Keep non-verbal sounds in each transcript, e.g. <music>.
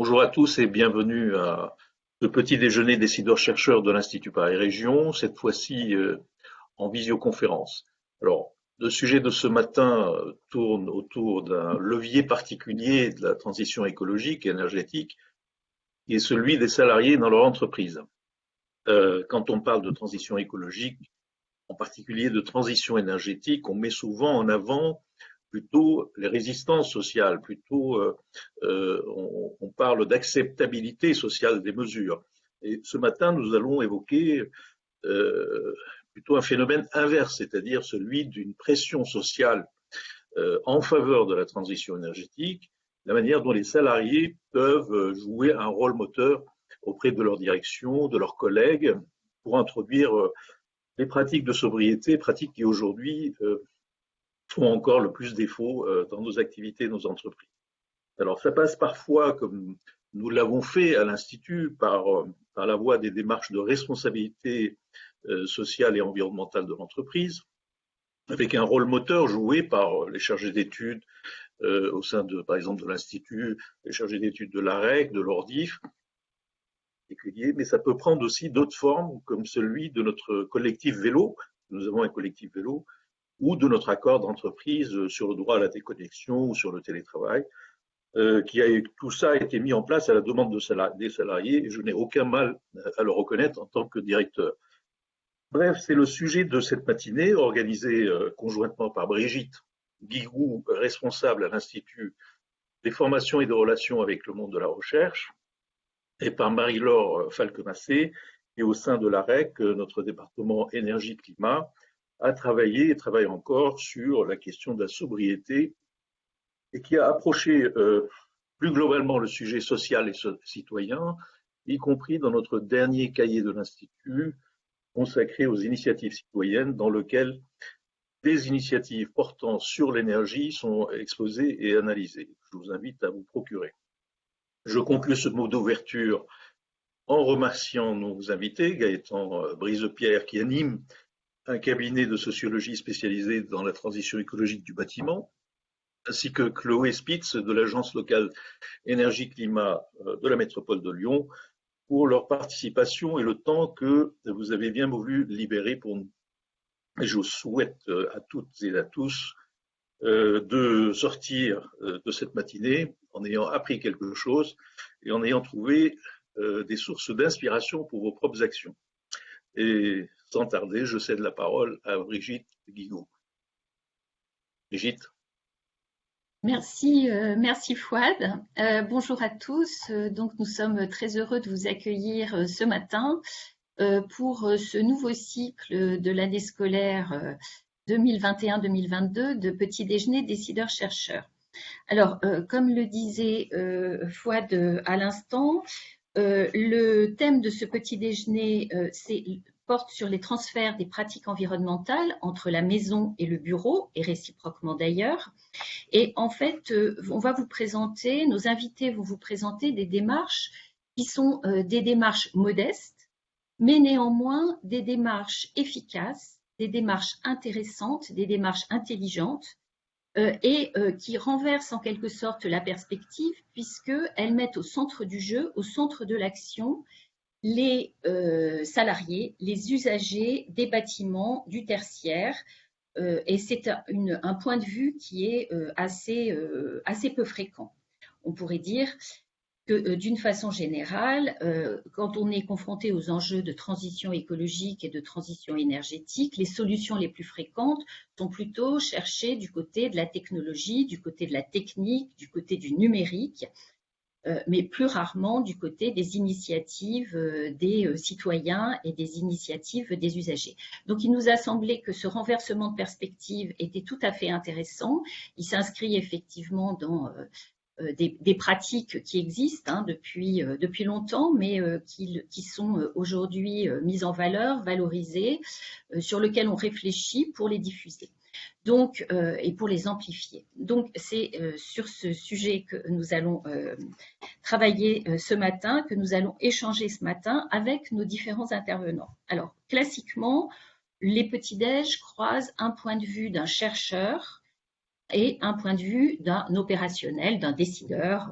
Bonjour à tous et bienvenue à ce petit déjeuner décideurs-chercheurs de l'Institut Paris Région, cette fois-ci euh, en visioconférence. Alors, le sujet de ce matin euh, tourne autour d'un levier particulier de la transition écologique et énergétique, qui est celui des salariés dans leur entreprise. Euh, quand on parle de transition écologique, en particulier de transition énergétique, on met souvent en avant plutôt les résistances sociales, plutôt euh, euh, on, parle d'acceptabilité sociale des mesures. Et ce matin, nous allons évoquer euh, plutôt un phénomène inverse, c'est-à-dire celui d'une pression sociale en faveur de la transition énergétique, la manière dont les salariés peuvent jouer un rôle moteur auprès de leur direction, de leurs collègues, pour introduire les pratiques de sobriété, pratiques qui aujourd'hui font encore le plus défaut euh, dans nos activités, nos entreprises. Alors ça passe parfois, comme nous l'avons fait à l'Institut, par, euh, par la voie des démarches de responsabilité euh, sociale et environnementale de l'entreprise, avec un rôle moteur joué par les chargés d'études au sein de, par exemple, de l'Institut, les chargés d'études de l'AREC, de l'ORDIF, mais ça peut prendre aussi d'autres formes, comme celui de notre collectif vélo. Nous avons un collectif vélo ou de notre accord d'entreprise sur le droit à la déconnexion ou sur le télétravail, euh, qui a, tout ça a été mis en place à la demande de des salariés et je n'ai aucun mal à le reconnaître en tant que directeur. Bref, c'est le sujet de cette matinée organisée euh, conjointement par Brigitte Guigou, responsable à l'Institut des formations et des relations avec le monde de la recherche, et par Marie-Laure Falquemassé, est au sein de l'AREC, notre département énergie-climat, a travaillé et travaille encore sur la question de la sobriété et qui a approché euh, plus globalement le sujet social et citoyen, y compris dans notre dernier cahier de l'Institut consacré aux initiatives citoyennes dans lequel des initiatives portant sur l'énergie sont exposées et analysées. Je vous invite à vous procurer. Je conclue ce mot d'ouverture en remerciant nos invités, Gaëtan euh, Brisepierre qui anime un cabinet de sociologie spécialisé dans la transition écologique du bâtiment, ainsi que Chloé Spitz de l'agence locale énergie-climat euh, de la métropole de Lyon pour leur participation et le temps que vous avez bien voulu libérer pour nous. Et je souhaite euh, à toutes et à tous euh, de sortir de cette matinée en ayant appris quelque chose et en ayant trouvé des sources d'inspiration pour vos propres actions. Sans tarder, je cède la parole à Brigitte Guillaume. Brigitte. Merci, euh, merci Fouad. Euh, bonjour à tous. Euh, donc, nous sommes très heureux de vous accueillir ce matin pour ce nouveau cycle de l'année scolaire 2021-2022 de petit déjeuner décideurs-chercheurs. Alors, comme le disait Fouad à l'instant, le thème de ce petit déjeuner, c'est porte sur les transferts des pratiques environnementales entre la maison et le bureau, et réciproquement d'ailleurs. Et en fait, euh, on va vous présenter, nos invités vont vous présenter des démarches qui sont euh, des démarches modestes, mais néanmoins des démarches efficaces, des démarches intéressantes, des démarches intelligentes, euh, et qui renversent en quelque sorte la perspective puisqu'elles mettent au centre du jeu, au centre de l'action, les euh, salariés, les usagers des bâtiments du tertiaire. Euh, et c'est un, point de vue qui est euh, assez, assez peu fréquent. On pourrait dire que d'une façon générale, quand on est confronté aux enjeux de transition écologique et de transition énergétique, les solutions les plus fréquentes sont plutôt cherchées du côté de la technologie, du côté de la technique, du côté du numérique, mais plus rarement du côté des initiatives euh, des euh, citoyens et des initiatives des usagers. Donc, il nous a semblé que ce renversement de perspective était tout à fait intéressant. Il s'inscrit effectivement dans des, pratiques qui existent hein, depuis, depuis longtemps, mais qui, sont aujourd'hui mises en valeur, valorisées, sur lesquelles on réfléchit pour les diffuser donc, euh, et pour les amplifier. Donc, c'est euh, sur ce sujet que nous allons euh, travailler ce matin, que nous allons échanger ce matin avec nos différents intervenants. Alors, classiquement, les petits-déj croisent un point de vue d'un chercheur et un point de vue d'un opérationnel, d'un décideur,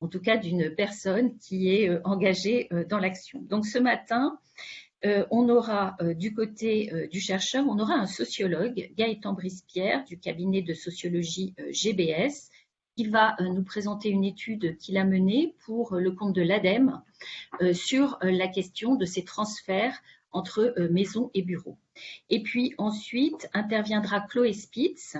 en tout cas d'une personne qui est engagée dans l'action. Donc ce matin, on aura du côté du chercheur, on aura un sociologue, Gaëtan Brispierre, du cabinet de sociologie GBS, qui va nous présenter une étude qu'il a menée pour le compte de l'ADEME sur la question de ces transferts entre maisons et bureaux. Et puis ensuite interviendra Chloé Spitz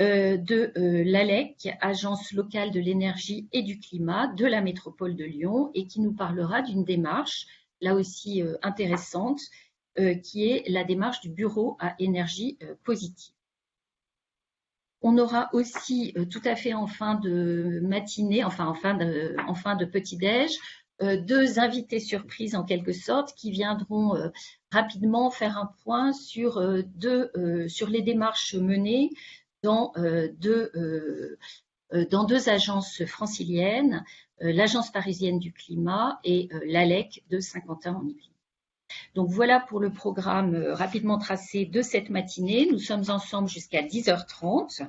euh, de euh, l'ALEC, Agence locale de l'énergie et du climat de la métropole de Lyon, et qui nous parlera d'une démarche, là aussi euh, intéressante, qui est la démarche du bureau à énergie positive. On aura aussi tout à fait en fin de matinée, enfin en fin de, en fin de petit-déj, deux invités surprises en quelque sorte qui viendront rapidement faire un point sur, deux, sur les démarches menées dans, deux, dans deux agences franciliennes, l'Agence parisienne du climat et l'ALEC de Saint-Quentin en Yvelines. Donc voilà pour le programme rapidement tracé de cette matinée. Nous sommes ensemble jusqu'à 10h30.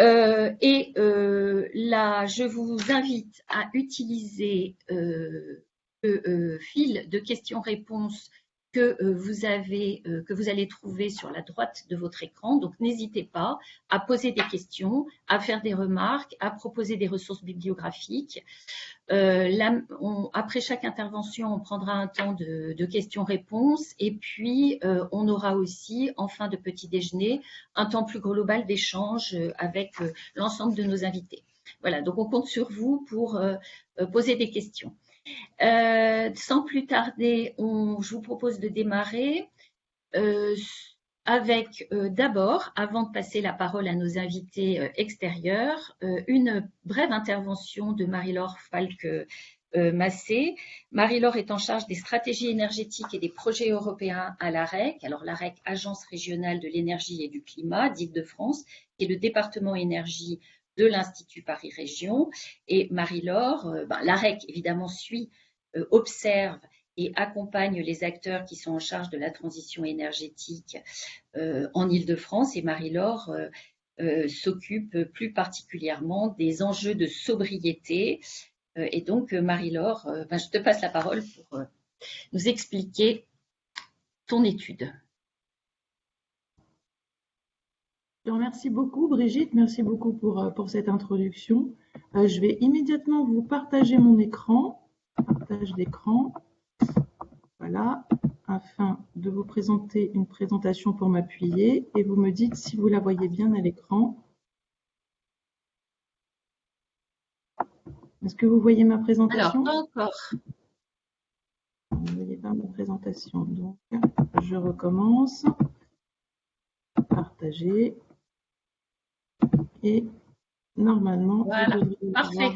Euh, et euh, là, je vous invite à utiliser euh, le fil de questions-réponses que euh, vous avez, euh, que vous allez trouver sur la droite de votre écran. Donc, n'hésitez pas à poser des questions, à faire des remarques, à proposer des ressources bibliographiques. Euh, après chaque intervention, on prendra un temps de, questions-réponses et puis on aura aussi, en fin de petit déjeuner, un temps plus global d'échange avec l'ensemble de nos invités. Voilà, donc on compte sur vous pour poser des questions. Euh, sans plus tarder, je vous propose de démarrer euh, avec euh, d'abord, avant de passer la parole à nos invités extérieurs, une brève intervention de Marie-Laure Falque-Massé. Marie-Laure est en charge des stratégies énergétiques et des projets européens à l'AREC. Alors l'AREC, Agence régionale de l'énergie et du climat d'Île-de-France, qui est le département énergie de l'Institut Paris Région. Et Marie-Laure, euh, ben, l'AREC évidemment suit, euh, observe et accompagne les acteurs qui sont en charge de la transition énergétique euh, en Ile-de-France. Et Marie-Laure s'occupe plus particulièrement des enjeux de sobriété. et donc, Marie-Laure, ben, je te passe la parole pour nous expliquer ton étude. Je remercie beaucoup Brigitte, merci beaucoup pour, euh, pour cette introduction. Euh, je vais immédiatement vous partager mon écran, partage d'écran, voilà, afin de vous présenter une présentation pour m'appuyer et vous me dites si vous la voyez bien à l'écran. Est-ce que vous voyez ma présentation? Alors, encore. Vous ne voyez pas ma présentation, donc je recommence. Partager. Et normalement, voilà, parfait.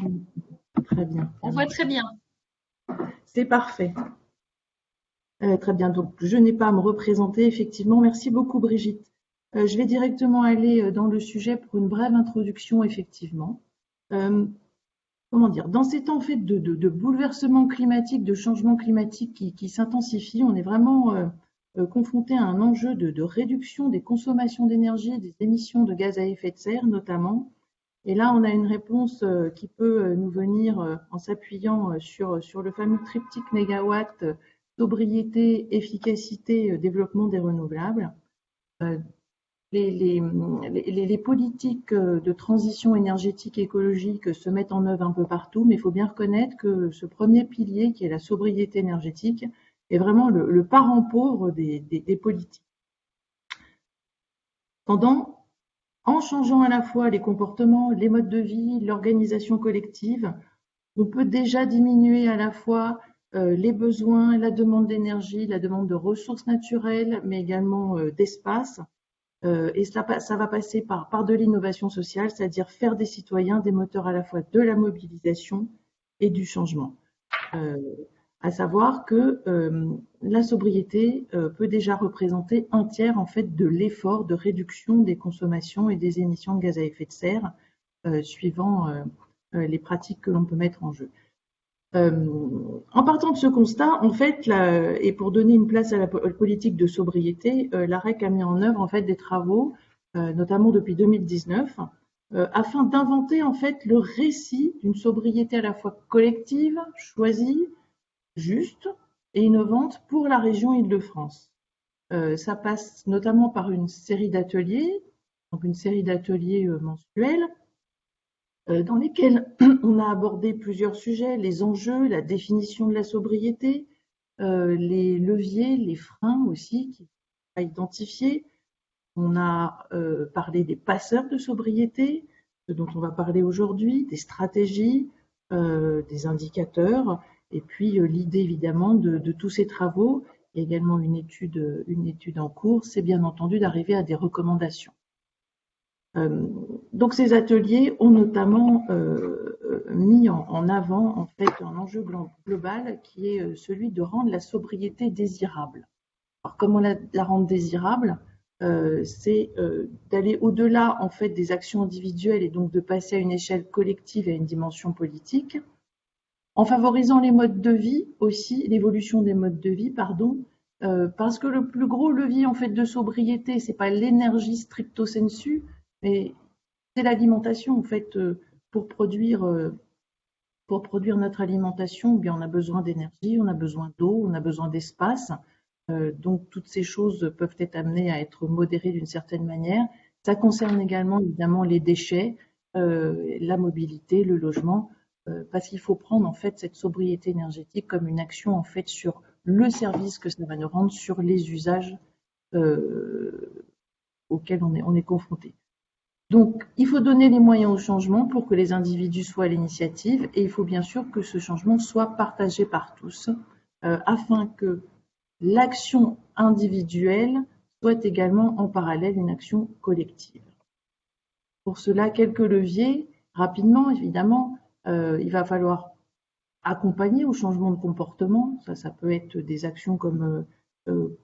Très bien. On voit très bien. C'est parfait. Euh, très bien. Donc, je n'ai pas à me représenter, effectivement. Merci beaucoup, Brigitte. Euh, je vais directement aller euh, dans le sujet pour une brève introduction, effectivement. comment dire? Dans ces temps faits de, de, bouleversement climatique, de changement climatique qui, qui s'intensifie, on est vraiment euh, confronté à un enjeu de, réduction des consommations d'énergie des émissions de gaz à effet de serre notamment. Et là, on a une réponse euh, qui peut euh, nous venir en s'appuyant sur, le fameux triptyque mégawatt, sobriété, efficacité, développement des renouvelables. Les, les, les, politiques de transition énergétique écologique se mettent en œuvre un peu partout, mais il faut bien reconnaître que ce premier pilier, qui est la sobriété énergétique, est vraiment le, parent pauvre des, politiques. Pendant, en changeant à la fois les comportements, les modes de vie, l'organisation collective, on peut déjà diminuer à la fois euh, les besoins, la demande d'énergie, la demande de ressources naturelles, mais également euh, d'espace. Euh, et ça va passer par de l'innovation sociale, c'est-à-dire faire des citoyens des moteurs à la fois de la mobilisation et du changement à savoir que euh, la sobriété euh, peut déjà représenter un tiers en fait de l'effort de réduction des consommations et des émissions de gaz à effet de serre euh, suivant les pratiques que l'on peut mettre en jeu. en partant de ce constat, en fait, et pour donner une place à la politique de sobriété, l'AREC a mis en œuvre en fait des travaux notamment depuis 2019, afin d'inventer en fait le récit d'une sobriété à la fois collective, choisie, juste et innovante pour la région Île-de-France. ça passe notamment par une série d'ateliers, donc une série d'ateliers mensuels, euh, dans lesquels <clears throat> on a abordé plusieurs sujets, les enjeux, la définition de la sobriété, euh, les leviers, les freins aussi qui à identifier. On a euh, parlé des passeurs de sobriété, ce dont on va parler aujourd'hui, des stratégies, des indicateurs, et puis l'idée évidemment de, tous ces travaux, et également une étude, une étude en cours, c'est bien entendu d'arriver à des recommandations. Euh, donc ces ateliers ont notamment euh, euh, mis en, avant en fait un enjeu global qui est celui de rendre la sobriété désirable. Alors comment la, rendre désirable C'est d'aller au-delà en fait des actions individuelles et donc de passer à une échelle collective et à une dimension politique, en favorisant les modes de vie aussi, l'évolution des modes de vie, pardon, parce que le plus gros levier en fait de sobriété, c'est pas l'énergie stricto sensu, mais c'est l'alimentation, en fait, euh, pour produire, euh, pour produire notre alimentation, eh bien, on a besoin d'énergie, on a besoin d'eau, on a besoin d'espace. Euh, donc, toutes ces choses peuvent être amenées à être modérées d'une certaine manière. Ça concerne également, évidemment, les déchets, la mobilité, le logement, parce qu'il faut prendre, en fait, cette sobriété énergétique comme une action, en fait, sur le service que ça va nous rendre, sur les usages auxquels on est, on est confronté. Donc, il faut donner les moyens au changement pour que les individus soient à l'initiative et il faut bien sûr que ce changement soit partagé par tous euh, afin que l'action individuelle soit également en parallèle une action collective. Pour cela, quelques leviers. Rapidement, évidemment, euh, il va falloir accompagner au changement de comportement. Ça, ça peut être des actions comme euh,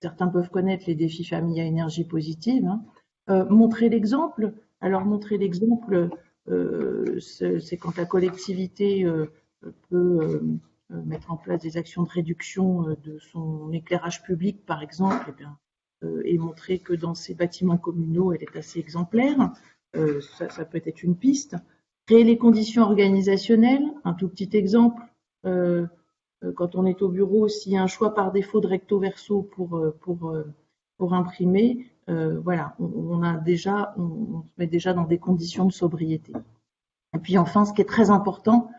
certains peuvent connaître les défis famille à énergie positive. Hein. Euh, montrer l'exemple. Alors montrer l'exemple, euh, c'est quand la collectivité euh, peut mettre en place des actions de réduction de son éclairage public, par exemple, et, eh bien, et montrer que dans ces bâtiments communaux, elle est assez exemplaire. Ça, peut être une piste. Créer les conditions organisationnelles, un tout petit exemple. quand on est au bureau, s'il y a un choix par défaut de recto verso pour, pour, pour imprimer, euh, voilà, on, a déjà, on, se met déjà dans des conditions de sobriété. Et puis enfin, ce qui est très important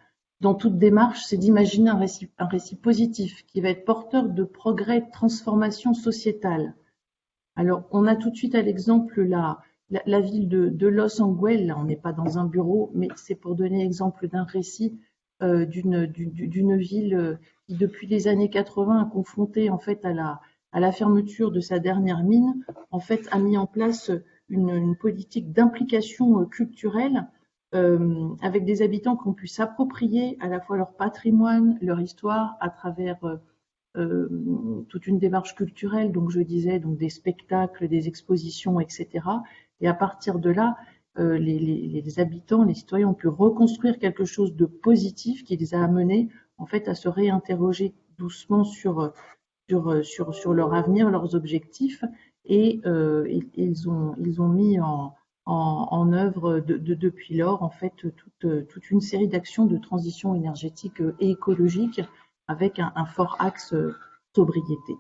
dans toute démarche, c'est d'imaginer un récit, un récit positif qui va être porteur de progrès, de transformation sociétale. Alors, on a tout de suite à l'exemple la, la, ville de, Los Angeles, on n'est pas dans un bureau, mais c'est pour donner l'exemple d'un récit euh, d'une ville euh, qui, depuis les années 80, a confronté en fait à la, fermeture de sa dernière mine, en fait, a mis en place une, politique d'implication euh, culturelle avec des habitants qui ont pu s'approprier à la fois leur patrimoine, leur histoire, à travers toute une démarche culturelle, donc je disais, donc des spectacles, des expositions, etc. Et à partir de là, les, les, habitants, les citoyens ont pu reconstruire quelque chose de positif qui les a amenés en fait à se réinterroger doucement sur euh, sur, sur, leur avenir, leurs objectifs, et euh, ils, ont, ils ont mis en, en, œuvre de, depuis lors en fait toute, toute une série d'actions de transition énergétique et écologique avec un, fort axe sobriété.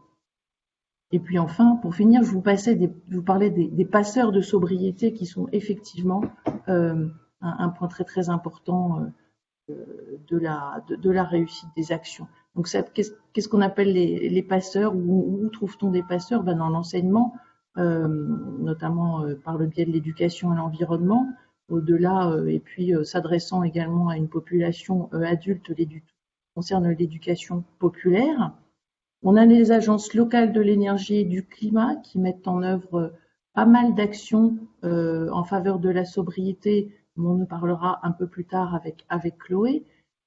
Et puis enfin, pour finir, je vous, parlais des, passeurs de sobriété qui sont effectivement euh, un, point très très important de, la, de, la réussite des actions. Donc, qu'est-ce qu'on appelle les, passeurs Où, trouve-t-on des passeurs? Ben, Dans l'enseignement, euh, notamment euh, par le biais de l'éducation à l'environnement, au-delà, euh, et puis s'adressant également à une population adulte concerne l'éducation populaire. On a les agences locales de l'énergie et du climat qui mettent en œuvre pas mal d'actions en faveur de la sobriété, on en parlera un peu plus tard avec, Chloé.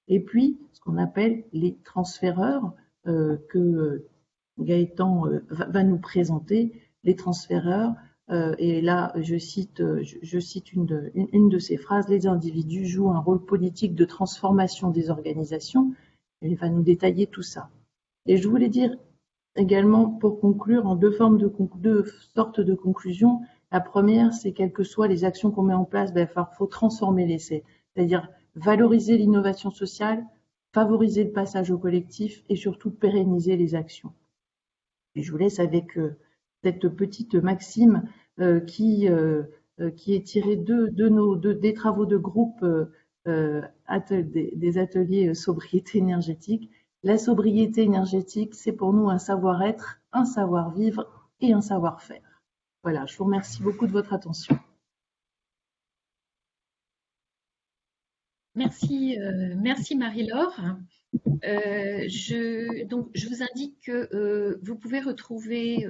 Et puis, ce qu'on appelle les transféreurs, euh, que euh, Gaëtan euh, va, nous présenter, les transféreurs. et là, je cite, une, de, une, de ces phrases, les individus jouent un rôle politique de transformation des organisations. il va nous détailler tout ça. Et je voulais dire également, pour conclure, en deux formes de deux sortes de conclusions, La première, c'est quelles que soient les actions qu'on met en place, ben, il faut transformer l'essai, c'est-à-dire valoriser l'innovation sociale, favoriser le passage au collectif et surtout pérenniser les actions. Et je vous laisse avec euh, cette petite maxime euh, qui, euh, qui est tirée des travaux de groupe des ateliers sobriété énergétique. La sobriété énergétique, c'est pour nous un savoir-être, un savoir-vivre et un savoir-faire. Voilà, je vous remercie beaucoup de votre attention. Merci, euh, merci Marie-Laure. Euh, je, vous indique que euh, vous pouvez retrouver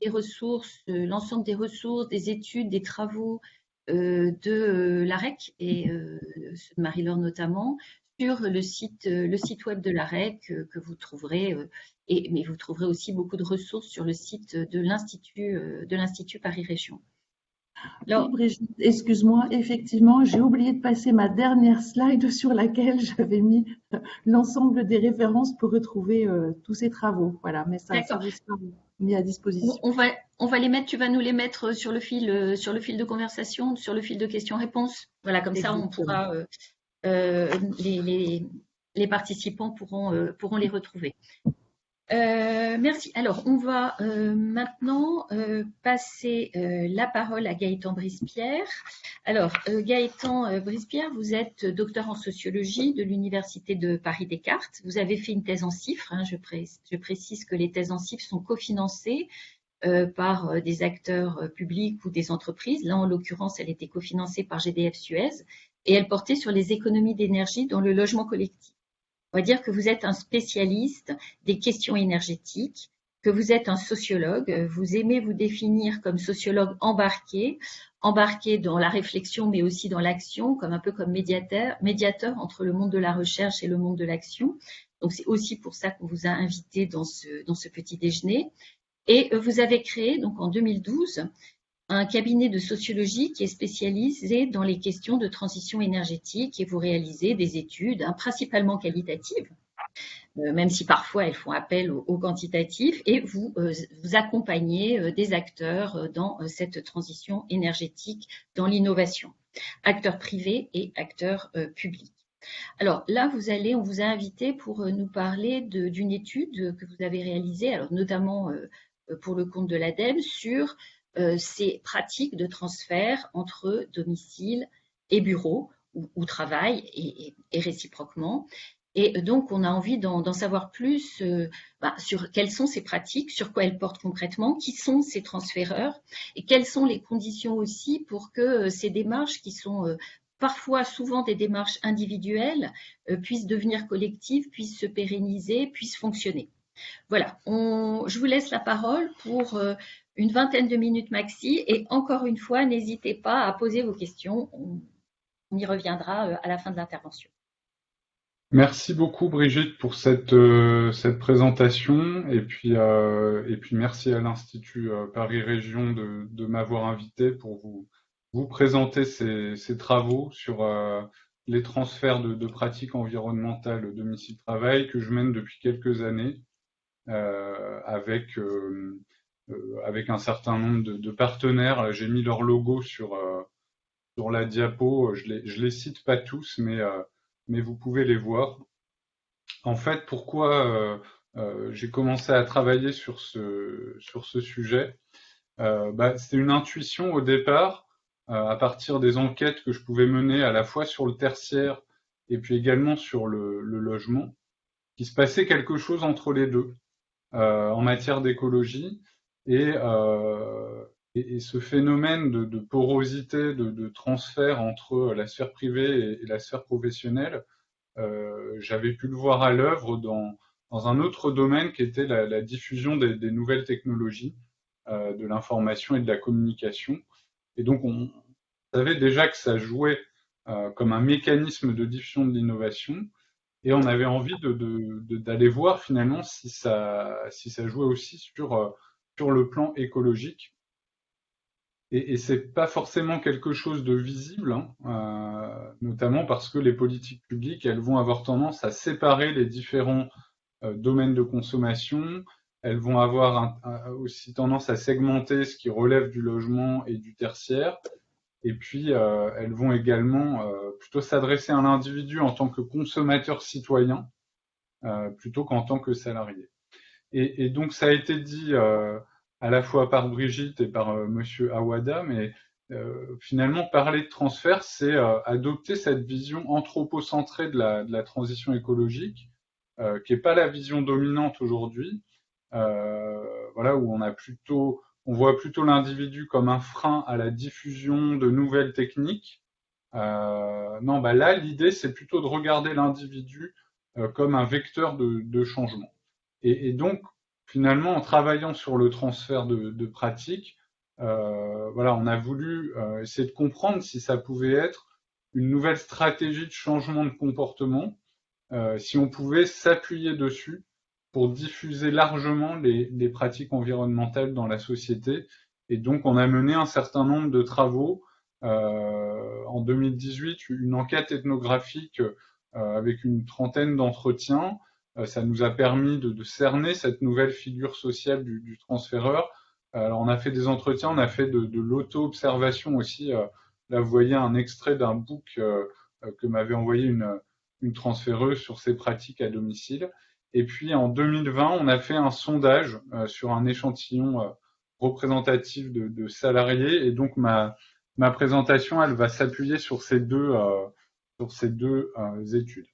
les ressources, l'ensemble des ressources, des études, des travaux de l'AREC et de Marie-Laure notamment sur le site, le site web de l'AREC que vous trouverez, et, mais vous trouverez aussi beaucoup de ressources sur le site de l'Institut Paris Région. Alors, Brigitte, excuse-moi, effectivement, j'ai oublié de passer ma dernière slide sur laquelle j'avais mis l'ensemble des références pour retrouver euh, tous ces travaux. Voilà, mais ça, ça sera mis à disposition. On va, on va les mettre, tu vas nous les mettre sur le fil, euh, sur le fil de conversation, sur le fil de questions-réponses. Voilà, comme ça, on pourra, euh, les, les, participants pourront, pourront les retrouver. Euh, merci. Alors, on va euh, maintenant euh, passer la parole à Gaëtan Brispierre. Alors, Gaëtan Brispierre, vous êtes docteur en sociologie de l'Université de Paris-Descartes. Vous avez fait une thèse en chiffres. Hein, je, je, précise que les thèses en chiffres sont cofinancées par des acteurs publics ou des entreprises. Là, en l'occurrence, elle était cofinancée par GDF Suez et elle portait sur les économies d'énergie dans le logement collectif. On va dire que vous êtes un spécialiste des questions énergétiques, que vous êtes un sociologue, vous aimez vous définir comme sociologue embarqué, embarqué dans la réflexion mais aussi dans l'action, comme un peu comme médiateur, médiateur entre le monde de la recherche et le monde de l'action. Donc c'est aussi pour ça qu'on vous a invité dans ce, dans ce petit déjeuner. Et vous avez créé donc en 2012 un cabinet de sociologie qui est spécialisé dans les questions de transition énergétique et vous réalisez des études hein, principalement qualitatives, euh, même si parfois elles font appel au, quantitatif, et vous, euh, vous accompagnez euh, des acteurs dans cette transition énergétique, dans l'innovation, acteurs privés et acteurs publics. Alors là, vous allez, on vous a invité pour nous parler d'une étude que vous avez réalisée, alors notamment pour le compte de l'ADEME, sur ces pratiques de transfert entre domicile et bureau ou, travail et, réciproquement. Et donc, on a envie d'en savoir plus euh, bah, sur quelles sont ces pratiques, sur quoi elles portent concrètement, qui sont ces transféreurs et quelles sont les conditions aussi pour que euh, ces démarches qui sont parfois souvent des démarches individuelles puissent devenir collectives, puissent se pérenniser, puissent fonctionner. Voilà, je vous laisse la parole pour une vingtaine de minutes maxi. Et encore une fois, n'hésitez pas à poser vos questions. On, y reviendra euh, à la fin de l'intervention. Merci beaucoup Brigitte pour cette, euh, cette présentation et puis, euh, et puis merci à l'Institut Paris Région de, m'avoir invité pour vous, vous présenter ces, travaux sur les transferts de, pratiques environnementales domicile-travail que je mène depuis quelques années avec avec un certain nombre de, partenaires. J'ai mis leur logo sur, euh, sur la diapo. Je les, je les cite pas tous, mais, euh, mais vous pouvez les voir. En fait, pourquoi j'ai commencé à travailler sur ce, sur ce sujet bah, C'est une intuition au départ, à partir des enquêtes que je pouvais mener à la fois sur le tertiaire et puis également sur le, le logement, qu'il se passait quelque chose entre les deux en matière d'écologie. Euh, et, ce phénomène de, porosité, de, transfert entre la sphère privée et, la sphère professionnelle, euh, j'avais pu le voir à l'œuvre dans, un autre domaine qui était la, diffusion des, nouvelles technologies, euh, de l'information et de la communication. Et donc, on savait déjà que ça jouait comme un mécanisme de diffusion de l'innovation. Et on avait envie d'aller voir finalement si ça, jouait aussi sur sur le plan écologique. Et, et c'est pas forcément quelque chose de visible, hein, euh, notamment parce que les politiques publiques, elles vont avoir tendance à séparer les différents euh, domaines de consommation elles vont avoir aussi tendance à segmenter ce qui relève du logement et du tertiaire. Et puis, euh, elles vont également plutôt s'adresser à l'individu en tant que consommateur citoyen, plutôt qu'en tant que salarié. Et, et, donc, ça a été dit à la fois par Brigitte et par Monsieur Awada, mais finalement, parler de transfert, c'est adopter cette vision anthropocentrée de la, de la transition écologique, qui n'est pas la vision dominante aujourd'hui, euh, voilà, où on a plutôt, on voit plutôt l'individu comme un frein à la diffusion de nouvelles techniques. Euh, non, bah là, l'idée, c'est plutôt de regarder l'individu euh, comme un vecteur de, de changement. Et, donc, finalement, en travaillant sur le transfert de, pratiques, euh, voilà, on a voulu euh, essayer de comprendre si ça pouvait être une nouvelle stratégie de changement de comportement, euh, si on pouvait s'appuyer dessus pour diffuser largement les, pratiques environnementales dans la société. Et donc, on a mené un certain nombre de travaux. En 2018, une enquête ethnographique avec une trentaine d'entretiens. Euh, ça nous a permis de, de, cerner cette nouvelle figure sociale du, du, transféreur. Alors, on a fait des entretiens, on a fait de, de l'auto-observation aussi. Euh, là, vous voyez un extrait d'un book euh, que m'avait envoyé une, une transféreuse sur ses pratiques à domicile. Et puis en 2020, on a fait un sondage euh, sur un échantillon euh, représentatif de, de, salariés. Et donc ma, ma présentation, elle va s'appuyer sur ces deux, euh, sur ces deux euh, études.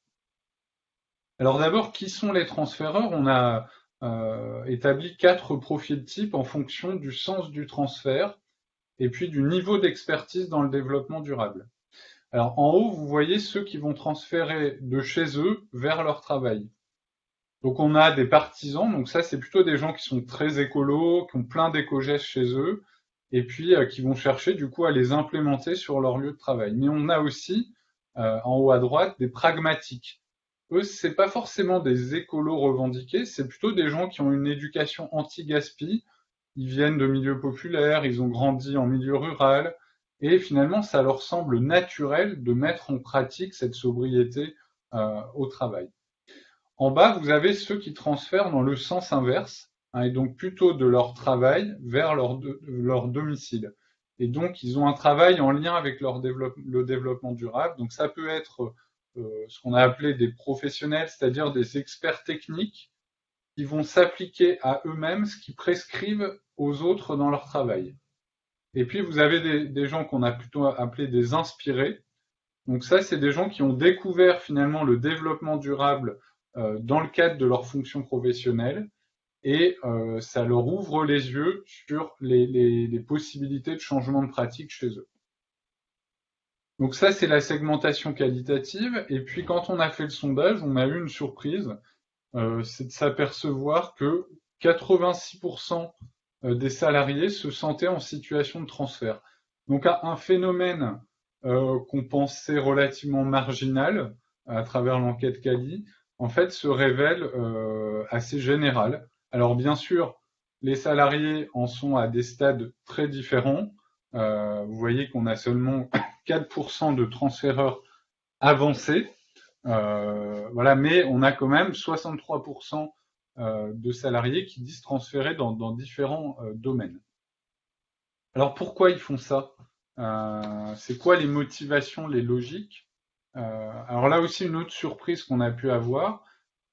Alors d'abord, qui sont les transféreurs? On a euh, établi quatre profils types en fonction du sens du transfert et puis du niveau d'expertise dans le développement durable. Alors en haut, vous voyez ceux qui vont transférer de chez eux vers leur travail. Donc on a des partisans, donc ça c'est plutôt des gens qui sont très écolos, qui ont plein d'éco-gestes chez eux, et puis euh, qui vont chercher du coup à les implémenter sur leur lieu de travail. Mais on a aussi euh, en haut à droite des pragmatiques. Eux, c'est pas forcément des écolos revendiqués, c'est plutôt des gens qui ont une éducation anti-gaspi. Ils viennent de milieux populaires, ils ont grandi en milieu rural, et finalement ça leur semble naturel de mettre en pratique cette sobriété euh, au travail. En bas, vous avez ceux qui transfèrent dans le sens inverse, hein, et donc plutôt de leur travail vers leur, domicile. Et donc, ils ont un travail en lien avec leur le développement durable. Donc, ça peut être ce qu'on a appelé des professionnels, c'est-à-dire des experts techniques qui vont s'appliquer à eux-mêmes ce qu'ils prescrivent aux autres dans leur travail. Et puis, vous avez des, gens qu'on a plutôt appelés des inspirés. Donc ça, c'est des gens qui ont découvert finalement le développement durable euh, dans le cadre de leur fonction professionnelle et euh, ça leur ouvre les yeux sur les, possibilités de changement de pratique chez eux. Donc ça, c'est la segmentation qualitative. Et puis quand on a fait le sondage, on a eu une surprise, euh, c'est de s'apercevoir que 86% euh, des salariés se sentaient en situation de transfert. Donc un phénomène euh, qu'on pensait relativement marginal à travers l'enquête Cali, en fait, se révèle assez général. Alors bien sûr, les salariés en sont à des stades très différents. Vous voyez qu'on a seulement 4% de transféreurs avancés. Euh, voilà, mais on a quand même 63% euh, de salariés qui disent transférer dans, différents euh, domaines. Alors pourquoi ils font ça? C'est quoi les motivations, les logiques? Alors là aussi, une autre surprise qu'on a pu avoir,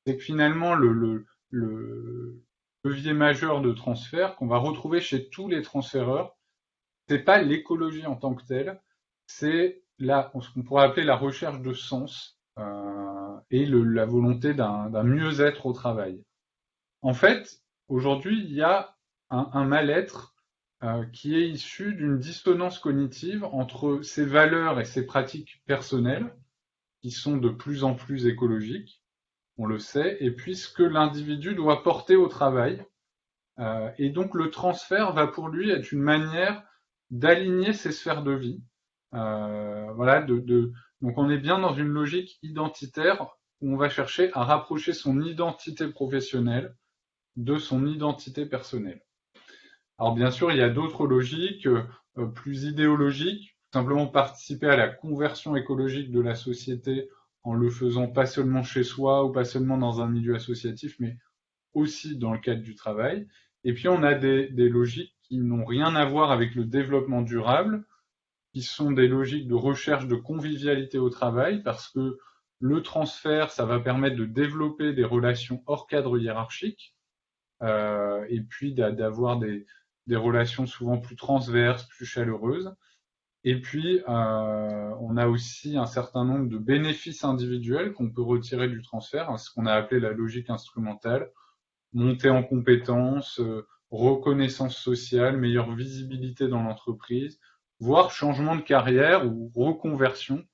c'est que finalement, le, le, le, levier majeur de transfert qu'on va retrouver chez tous les transféreurs, c'est pas l'écologie en tant que telle, c'est la, ce qu'on pourrait appeler la recherche de sens euh, et la volonté d'un mieux-être au travail. En fait, aujourd'hui, il y a un, un mal-être euh, qui est issu d'une dissonance cognitive entre ses valeurs et ses pratiques personnelles, qui sont de plus en plus écologiques, on le sait, et puis ce que l'individu doit porter au travail. Euh, et donc le transfert va pour lui être une manière d'aligner ses sphères de vie. Euh, voilà, de, de, donc on est bien dans une logique identitaire où on va chercher à rapprocher son identité professionnelle de son identité personnelle. Alors bien sûr, il y a d'autres logiques euh, plus idéologiques simplement participer à la conversion écologique de la société en le faisant pas seulement chez soi ou pas seulement dans un milieu associatif, mais aussi dans le cadre du travail. Et puis on a des, des logiques qui n'ont rien à voir avec le développement durable, qui sont des logiques de recherche de convivialité au travail, parce que le transfert, ça va permettre de développer des relations hors cadre hiérarchique, euh, et puis d'avoir des, relations souvent plus transverses, plus chaleureuses. Et puis, euh, on a aussi un certain nombre de bénéfices individuels qu'on peut retirer du transfert, hein, ce qu'on a appelé la logique instrumentale, montée en compétences, euh, reconnaissance sociale, meilleure visibilité dans l'entreprise, voire changement de carrière ou reconversion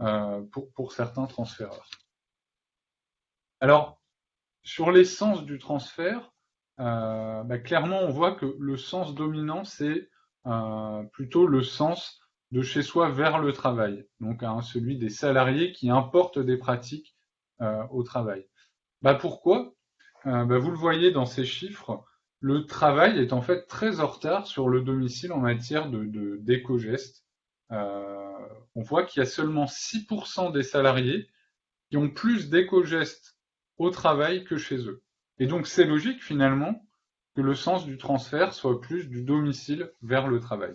euh, pour, certains transféreurs. Alors, sur l'essence du transfert, euh, bah, clairement, on voit que le sens dominant, c'est euh, plutôt le sens de chez soi vers le travail, donc hein, celui des salariés qui importent des pratiques au travail. Bah, pourquoi? Bah, Vous le voyez dans ces chiffres, le travail est en fait très en retard sur le domicile en matière de d'éco-gestes. Euh, on voit qu'il y a seulement 6% des salariés qui ont plus d'éco-gestes au travail que chez eux. Et donc c'est logique finalement que le sens du transfert soit plus du domicile vers le travail.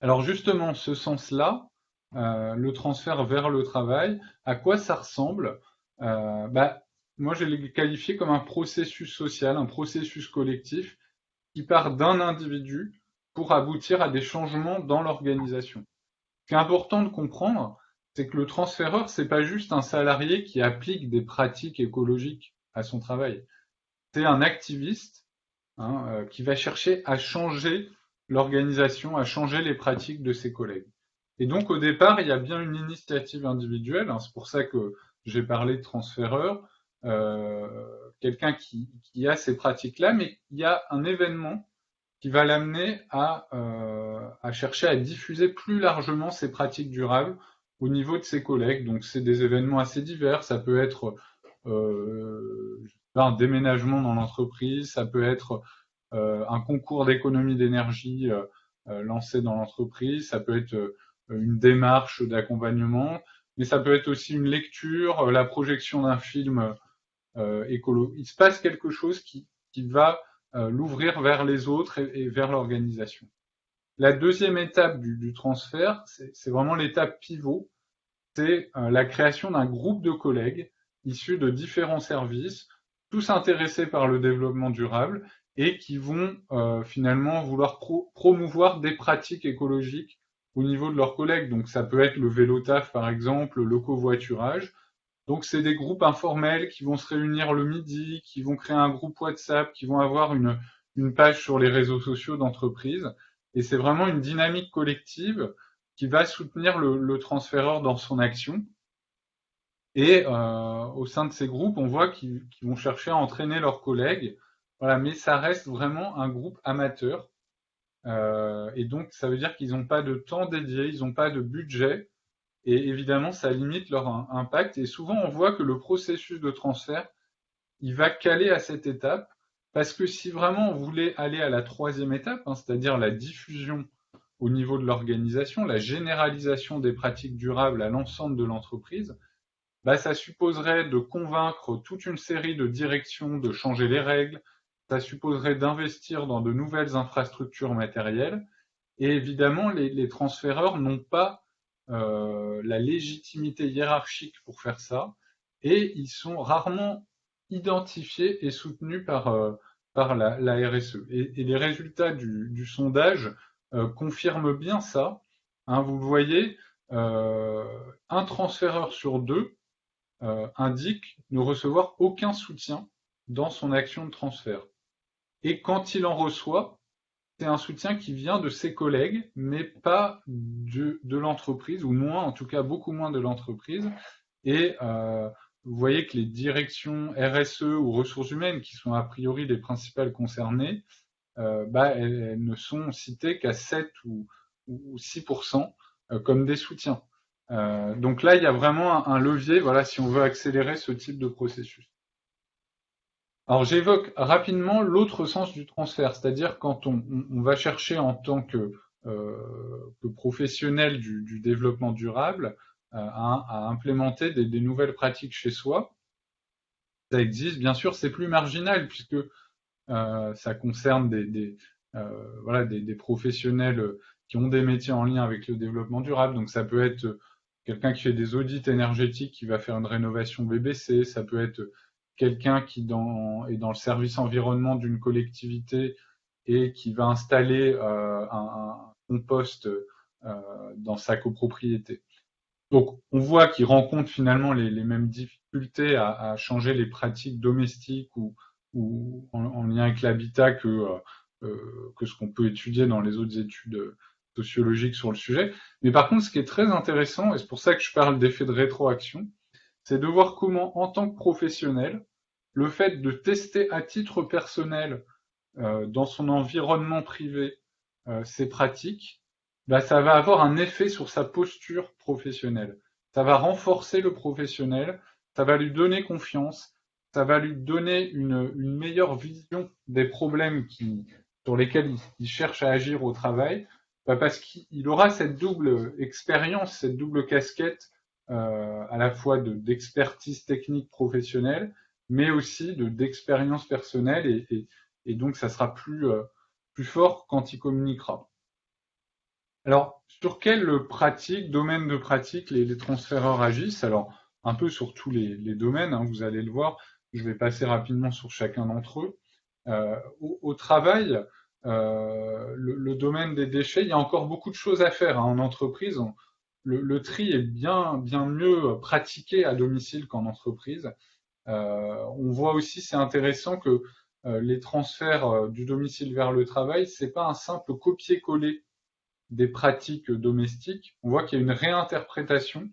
Alors justement, ce sens-là, euh, le transfert vers le travail, à quoi ça ressemble? Euh, bah, moi je l'ai qualifié comme un processus social, un processus collectif qui part d'un individu pour aboutir à des changements dans l'organisation. Ce qui est important de comprendre, c'est que le transféreur, c'est pas juste un salarié qui applique des pratiques écologiques à son travail. C'est un activiste hein, euh, qui va chercher à changer l'organisation, à changer les pratiques de ses collègues. Et donc au départ, il y a bien une initiative individuelle, hein, c'est pour ça que j'ai parlé de transféreur, quelqu'un qui, a ces pratiques-là, mais il y a un événement qui va l'amener à, euh, à, chercher à diffuser plus largement ces pratiques durables au niveau de ses collègues. Donc c'est des événements assez divers, ça peut être euh, un déménagement dans l'entreprise, ça peut être euh, un concours d'économie d'énergie euh, euh, lancé dans l'entreprise, ça peut être une démarche d'accompagnement, mais ça peut être aussi une lecture, la projection d'un film euh, écolo. Il se passe quelque chose qui, va euh, l'ouvrir vers les autres et, vers l'organisation. La deuxième étape du, transfert, c'est vraiment l'étape pivot, c'est euh, la création d'un groupe de collègues issus de différents services, tous intéressés par le développement durable et qui vont euh, finalement vouloir pro promouvoir des pratiques écologiques au niveau de leurs collègues. Donc ça peut être le vélo taf par exemple, le covoiturage, donc c'est des groupes informels qui vont se réunir le midi, qui vont créer un groupe WhatsApp, qui vont avoir une, page sur les réseaux sociaux d'entreprise. Et c'est vraiment une dynamique collective qui va soutenir le, le transféreur dans son action. Et euh, au sein de ces groupes, on voit qu'ils vont chercher à entraîner leurs collègues. Voilà, mais ça reste vraiment un groupe amateur. Euh, et donc, ça veut dire qu'ils n'ont pas de temps dédié, ils n'ont pas de budget et évidemment, ça limite leur impact. Et souvent, on voit que le processus de transfert, il va caler à cette étape, parce que si vraiment on voulait aller à la troisième étape, hein, c'est-à-dire la diffusion au niveau de l'organisation, la généralisation des pratiques durables à l'ensemble de l'entreprise, bah, ça supposerait de convaincre toute une série de directions de changer les règles, ça supposerait d'investir dans de nouvelles infrastructures matérielles, et évidemment, les, les transféreurs n'ont pas la légitimité hiérarchique pour faire ça, et ils sont rarement identifiés et soutenus par, euh, la, RSE. Et, les résultats du, sondage euh, confirment bien ça. Hein, vous le voyez, euh, un transféreur sur deux euh, indique ne recevoir aucun soutien dans son action de transfert. Et quand il en reçoit, c'est un soutien qui vient de ses collègues, mais pas de, l'entreprise, ou moins, en tout cas beaucoup moins de l'entreprise. Et euh, vous voyez que les directions RSE ou ressources humaines, qui sont a priori les principales concernées, euh, bah, elles, ne sont citées qu'à 7 ou, ou 6% euh, comme des soutiens. Donc là, il y a vraiment un, un levier, voilà, si on veut accélérer ce type de processus. Alors j'évoque rapidement l'autre sens du transfert, c'est-à-dire quand on, va chercher en tant que, euh, professionnel du, développement durable euh, à, implémenter des, nouvelles pratiques chez soi. ça existe. Bien sûr, c'est plus marginal puisque ça concerne des, professionnels qui ont des métiers en lien avec le développement durable. Donc ça peut être quelqu'un qui fait des audits énergétiques qui va faire une rénovation BBC, ça peut être quelqu'un qui dans, est dans le service environnement d'une collectivité et qui va installer euh, un, compost euh, dans sa copropriété. Donc on voit qu'il rencontre finalement les, mêmes difficultés à, changer les pratiques domestiques ou, en, lien avec l'habitat que, euh, que ce qu'on peut étudier dans les autres études sociologique sur le sujet. Mais par contre, ce qui est très intéressant, et c'est pour ça que je parle d'effet de rétroaction, c'est de voir comment, en tant que professionnel, le fait de tester à titre personnel euh, dans son environnement privé euh, ses pratiques, bah, ça va avoir un effet sur sa posture professionnelle. Ça va renforcer le professionnel, ça va lui donner confiance, ça va lui donner une, meilleure vision des problèmes qui, sur lesquels il cherche à agir au travail, bah, parce qu'il aura cette double expérience, cette double casquette euh, à la fois d'expertise technique professionnelle, mais aussi d'expérience personnelle, et, et, donc ça sera plus, euh, plus fort quand il communiquera. Alors, sur quelle pratique, domaine de pratique les, transféreurs agissent? Alors, un peu sur tous les, les domaines, hein, vous allez le voir, je vais passer rapidement sur chacun d'entre eux. Euh, au, travail, euh, le, domaine des déchets, il y a encore beaucoup de choses à faire hein, en entreprise. le, tri est bien, bien mieux pratiqué à domicile qu'en entreprise. Euh, on voit aussi, c'est intéressant que euh, les transferts du domicile vers le travail, c'est pas un simple copier-coller des pratiques domestiques. On voit qu'il y a une réinterprétation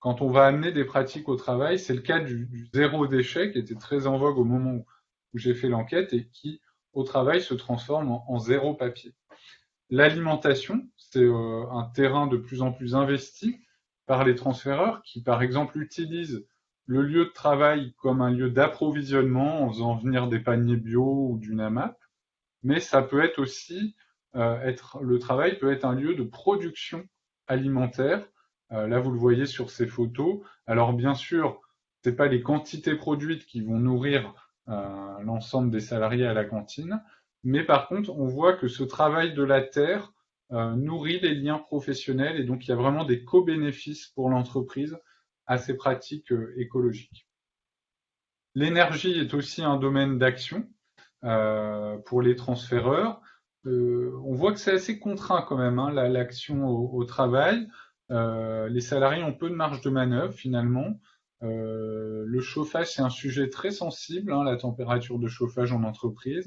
quand on va amener des pratiques au travail. C'est le cas du, zéro déchet qui était très en vogue au moment où j'ai fait l'enquête et qui au travail se transforme en, zéro papier. L'alimentation, c'est euh, un terrain de plus en plus investi par les transféreurs qui, par exemple, utilisent le lieu de travail comme un lieu d'approvisionnement en faisant venir des paniers bio ou du NAMAP, mais ça peut être aussi euh, être le travail peut être un lieu de production alimentaire. Euh, là, vous le voyez sur ces photos. Alors bien sûr, c'est pas les quantités produites qui vont nourrir euh, l'ensemble des salariés à la cantine. Mais par contre, on voit que ce travail de la terre nourrit les liens professionnels et donc il y a vraiment des co-bénéfices pour l'entreprise à ces pratiques euh, écologiques. L'énergie est aussi un domaine d'action pour les transféreurs. on voit que c'est assez contraint quand même, hein, l'action au, travail. les salariés ont peu de marge de manœuvre finalement. Euh, le chauffage, c'est un sujet très sensible, hein, la température de chauffage en entreprise.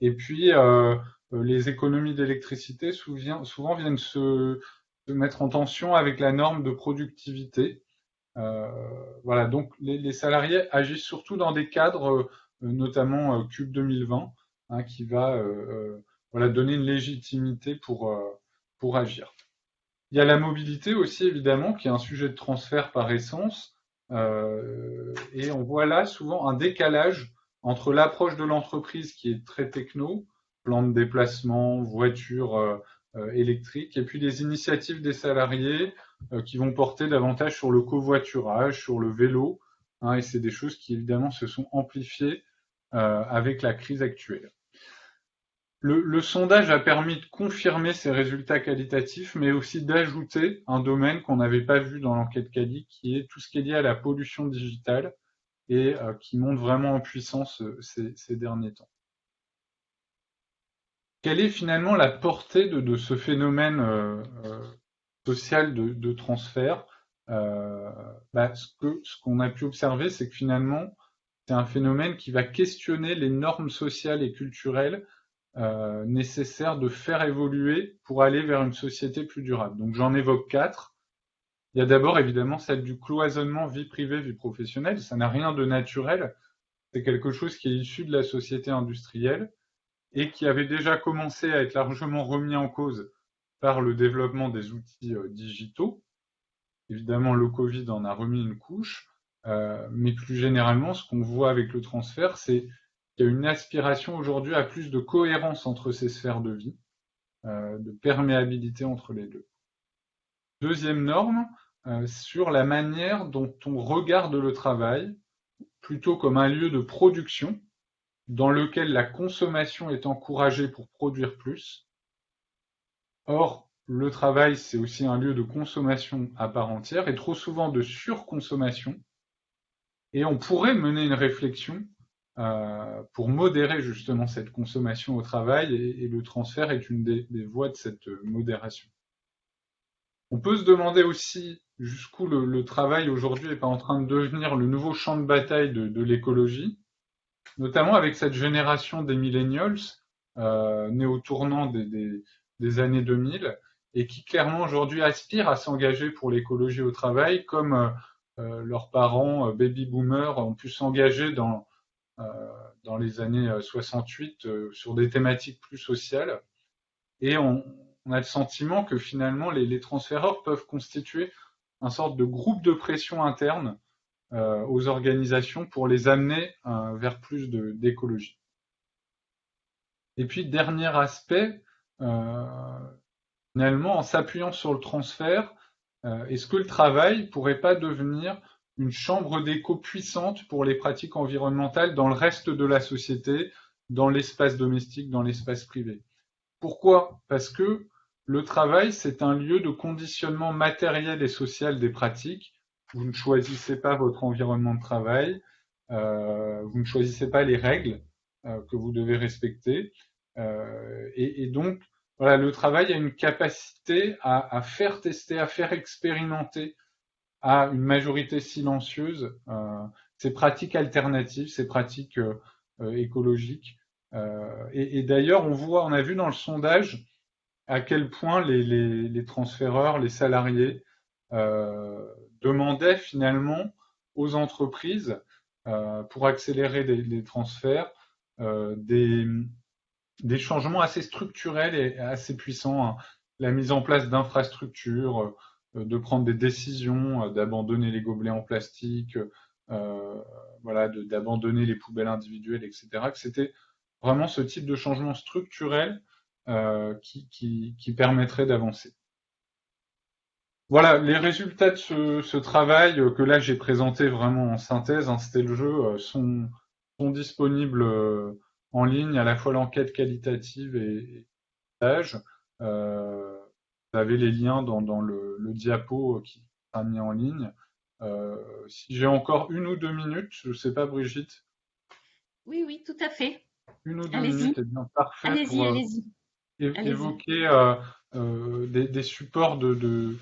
Et puis, euh, euh, les économies d'électricité souvent, viennent se, mettre en tension avec la norme de productivité. Voilà, donc les, salariés agissent surtout dans des cadres, notamment Cube 2020, hein, qui va donner une légitimité pour, agir. Il y a la mobilité aussi, évidemment, qui est un sujet de transfert par essence. Euh, et on voit là souvent un décalage entre l'approche de l'entreprise qui est très techno, plan de déplacement, voiture euh, euh, électrique, et puis les initiatives des salariés qui vont porter davantage sur le covoiturage, sur le vélo, hein, et c'est des choses qui évidemment se sont amplifiées avec la crise actuelle. Le, sondage a permis de confirmer ces résultats qualitatifs, mais aussi d'ajouter un domaine qu'on n'avait pas vu dans l'enquête Cali, qui est tout ce qui est lié à la pollution digitale et euh, qui monte vraiment en puissance euh, ces, derniers temps. Quelle est finalement la portée de, ce phénomène euh, social de, transfert bah, Ce qu'on a pu observer, c'est que finalement, c'est un phénomène qui va questionner les normes sociales et culturelles euh, nécessaire de faire évoluer pour aller vers une société plus durable. Donc j'en évoque quatre. Il y a d'abord évidemment celle du cloisonnement vie privée, vie professionnelle. Ça n'a rien de naturel. C'est quelque chose qui est issu de la société industrielle et qui avait déjà commencé à être largement remis en cause par le développement des outils euh, digitaux. Évidemment, le Covid en a remis une couche, euh, mais plus généralement, ce qu'on voit avec le transfert, c'est il y a une aspiration aujourd'hui à plus de cohérence entre ces sphères de vie, euh, de perméabilité entre les deux. Deuxième norme, sur la manière dont on regarde le travail, plutôt comme un lieu de production dans lequel la consommation est encouragée pour produire plus. Or, le travail, c'est aussi un lieu de consommation à part entière et trop souvent de surconsommation. Et on pourrait mener une réflexion euh, pour modérer justement cette consommation au travail et, le transfert est une des, voies de cette modération. On peut se demander aussi jusqu'où le, travail aujourd'hui n'est pas en train de devenir le nouveau champ de bataille de, l'écologie, notamment avec cette génération des millennials euh, nés au tournant des années 2000 et qui clairement aujourd'hui aspirent à s'engager pour l'écologie au travail, comme euh, euh, leurs parents euh, baby boomers ont pu s'engager dans, dans les années 68 sur des thématiques plus sociales. Et on, a le sentiment que finalement les, les, transféreurs peuvent constituer un sorte de groupe de pression interne aux organisations pour les amener vers plus d'écologie. Et puis, dernier aspect, Finalement, en s'appuyant sur le transfert, euh, est-ce que le travail pourrait pas devenir une chambre d'écho puissante pour les pratiques environnementales dans le reste de la société, dans l'espace domestique, dans l'espace privé? Pourquoi? Parce que le travail, c'est un lieu de conditionnement matériel et social des pratiques. Vous ne choisissez pas votre environnement de travail, euh, vous ne choisissez pas les règles euh, que vous devez respecter. Et, donc, voilà, le travail a une capacité à, faire tester, à faire expérimenter à une majorité silencieuse euh, ces pratiques alternatives, ces pratiques euh, euh, écologiques. et, d'ailleurs, on voit, on a vu dans le sondage à quel point les, transféreurs, les salariés demandaient finalement aux entreprises, pour accélérer les transferts, des, des changements assez structurels et assez puissants. Hein. La mise en place d'infrastructures, euh, de prendre des décisions, euh, d'abandonner les gobelets en plastique, euh, d'abandonner les poubelles individuelles, etc. C'était vraiment ce type de changement structurel qui, permettrait d'avancer. Voilà, les résultats de ce, travail que là j'ai présenté vraiment en synthèse, hein, c'était le jeu, sont disponibles en ligne à la fois l'enquête qualitative et l'âge. Euh, vous avez les liens dans, le, diapo qui sera mis en ligne. Euh, si j'ai encore une ou deux minutes, je ne sais pas, Brigitte? Oui, oui, tout à fait. Une ou deux minutes, c'est bien parfait allez-y, pour allez-y. évoquer des, supports de,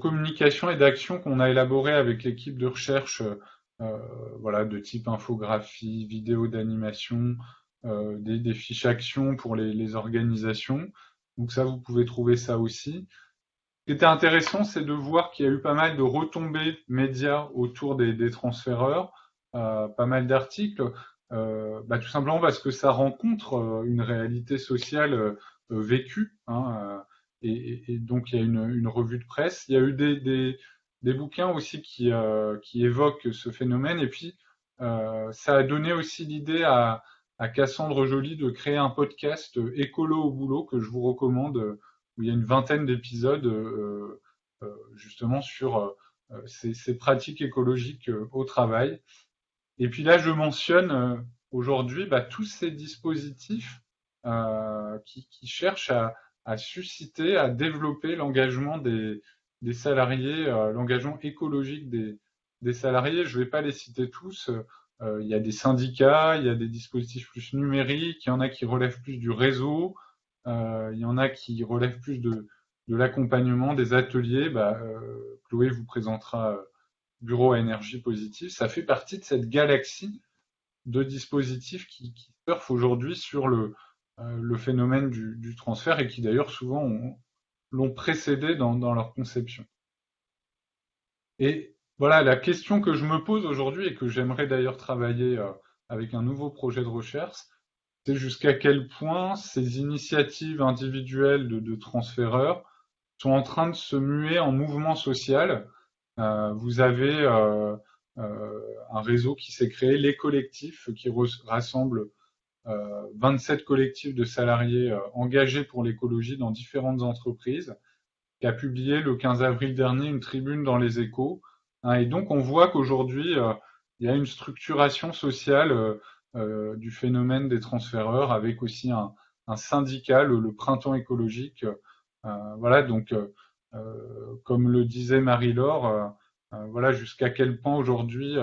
communication et d'action qu'on a élaborés avec l'équipe de recherche, voilà, de type infographie, vidéo d'animation, euh, des, fiches actions pour les, organisations. Donc ça, vous pouvez trouver ça aussi. Ce qui était intéressant, c'est de voir qu'il y a eu pas mal de retombées médias autour des, transféreurs, euh, pas mal d'articles, euh, bah, tout simplement parce que ça rencontre une réalité sociale vécue. Hein, et, donc il y a une, revue de presse. Il y a eu des, bouquins aussi qui, qui évoquent ce phénomène. Et puis ça a donné aussi l'idée à, à Cassandre Joly de créer un podcast euh, écolo au boulot que je vous recommande, euh, où il y a une vingtaine d'épisodes euh, justement sur ces, pratiques écologiques au travail. Et puis là, je mentionne aujourd'hui bah, tous ces dispositifs qui, cherchent à, susciter, à développer l'engagement des, salariés, l'engagement écologique des, des, salariés. Je ne vais pas les citer tous. Euh, il y a des syndicats, il y a des dispositifs plus numériques, il y en a qui relèvent plus du réseau, euh, il y en a qui relèvent plus de, l'accompagnement, des ateliers. Bah, euh, Chloé vous présentera Bureau à énergie positive. Ça fait partie de cette galaxie de dispositifs qui, surfent aujourd'hui sur le, phénomène du, transfert et qui d'ailleurs souvent l'ont précédé dans, dans, leur conception. Et voilà, la question que je me pose aujourd'hui et que j'aimerais d'ailleurs travailler euh, avec un nouveau projet de recherche, c'est jusqu'à quel point ces initiatives individuelles de, transféreurs sont en train de se muer en mouvement social. Euh, vous avez euh, un réseau qui s'est créé, les collectifs, qui rassemble 27 collectifs de salariés engagés pour l'écologie dans différentes entreprises, qui a publié le 15 avril dernier une tribune dans les échos et donc, on voit qu'aujourd'hui, euh, il y a une structuration sociale du phénomène des transféreurs avec aussi un, syndicat, le, printemps écologique. voilà, donc comme le disait Marie-Laure, voilà jusqu'à quel point aujourd'hui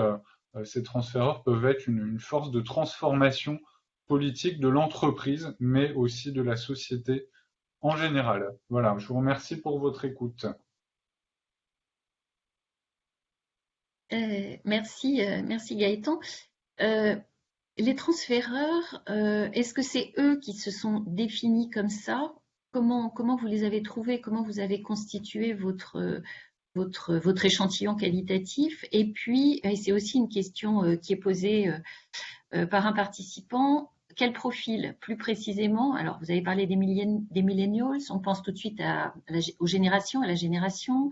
ces transféreurs peuvent être une, force de transformation politique de l'entreprise, mais aussi de la société en général. Voilà, je vous remercie pour votre écoute. Euh, merci, euh, merci Gaëtan. Euh, les transféreurs, est-ce que c'est eux qui se sont définis comme ça? Comment, vous les avez trouvés? Comment vous avez constitué votre, échantillon qualitatif? Et puis, c'est aussi une question qui est posée par un participant quel profil? Plus précisément Alors, vous avez parlé des, des millennials, on pense tout de suite aux générations, à la génération,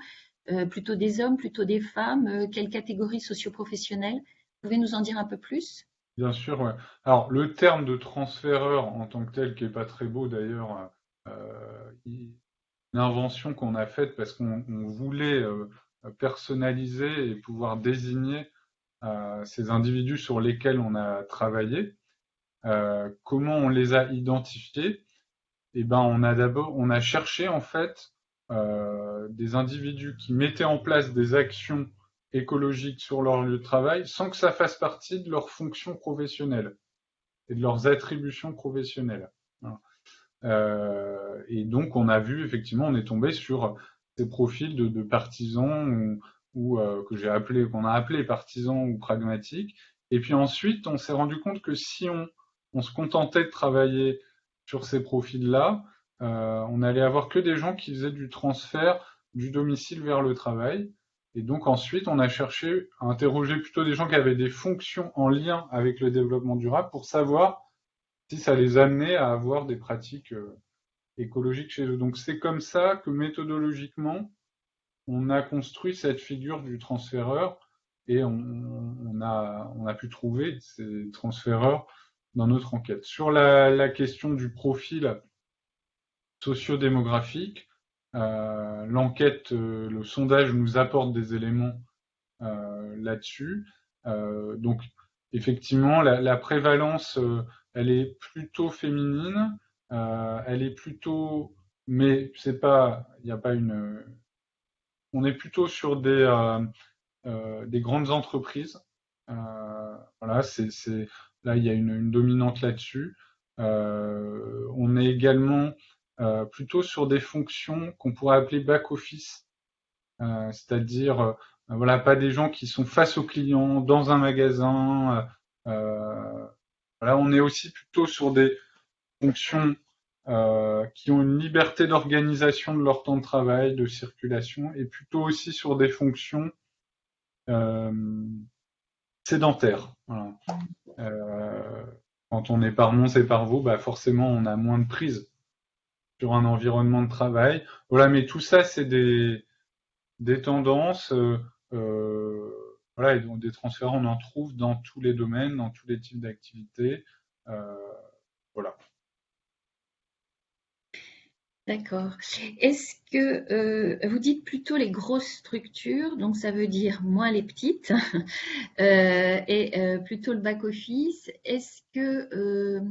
plutôt des hommes, plutôt des femmes, euh, quelle catégorie socio-professionnelle? Vous pouvez nous en dire un peu plus? Bien sûr. Alors, le terme de transféreur en tant que tel, qui n'est pas très beau d'ailleurs, euh, une qu'on a faite parce qu'on voulait personnaliser et pouvoir désigner ces individus sur lesquels on a travaillé. comment on les a identifiés? Eh ben, on a d'abord, on a cherché en fait euh, des individus qui mettaient en place des actions écologiques sur leur lieu de travail sans que ça fasse partie de leurs fonctions professionnelles et de leurs attributions professionnelles. Euh, et donc on a vu effectivement, on est tombé sur ces profils de, partisans ou, euh, que j'ai appelé, qu'on a appelé partisans ou pragmatiques. Et puis ensuite, on s'est rendu compte que si on, se contentait de travailler sur ces profils-là, on allait avoir que des gens qui faisaient du transfert du domicile vers le travail. Et donc ensuite, on a cherché à interroger plutôt des gens qui avaient des fonctions en lien avec le développement durable pour savoir si ça les amenait à avoir des pratiques euh, écologiques chez eux. Donc c'est comme ça que méthodologiquement, on a construit cette figure du transféreur et on, a, on a pu trouver ces transféreurs dans notre enquête. Sur la question du profil sociodémographique. Euh, L'enquête, euh, le sondage nous apporte des éléments euh, là-dessus. Donc, effectivement, la, prévalence, elle est plutôt féminine. elle est plutôt, mais c'est pas, il n'y a pas une. On est plutôt sur des des grandes entreprises. voilà, c'est là il y a une, dominante là-dessus. on est également plutôt sur des fonctions qu'on pourrait appeler back-office, euh, c'est-à-dire euh, voilà, pas des gens qui sont face aux clients dans un magasin. on est aussi plutôt sur des fonctions qui ont une liberté d'organisation de leur temps de travail, de circulation, et plutôt aussi sur des fonctions sédentaires. Quand on est par Mons et par Vaux, bah forcément on a moins de prise sur un environnement de travail. Voilà, mais tout ça, c'est des, tendances. Euh, euh, voilà, et donc des transferts, on en trouve dans tous les domaines, dans tous les types d'activités. Euh, voilà. D'accord. Est-ce que vous dites plutôt les grosses structures, donc ça veut dire moins les petites, <laughs> et plutôt le back-office. Est-ce que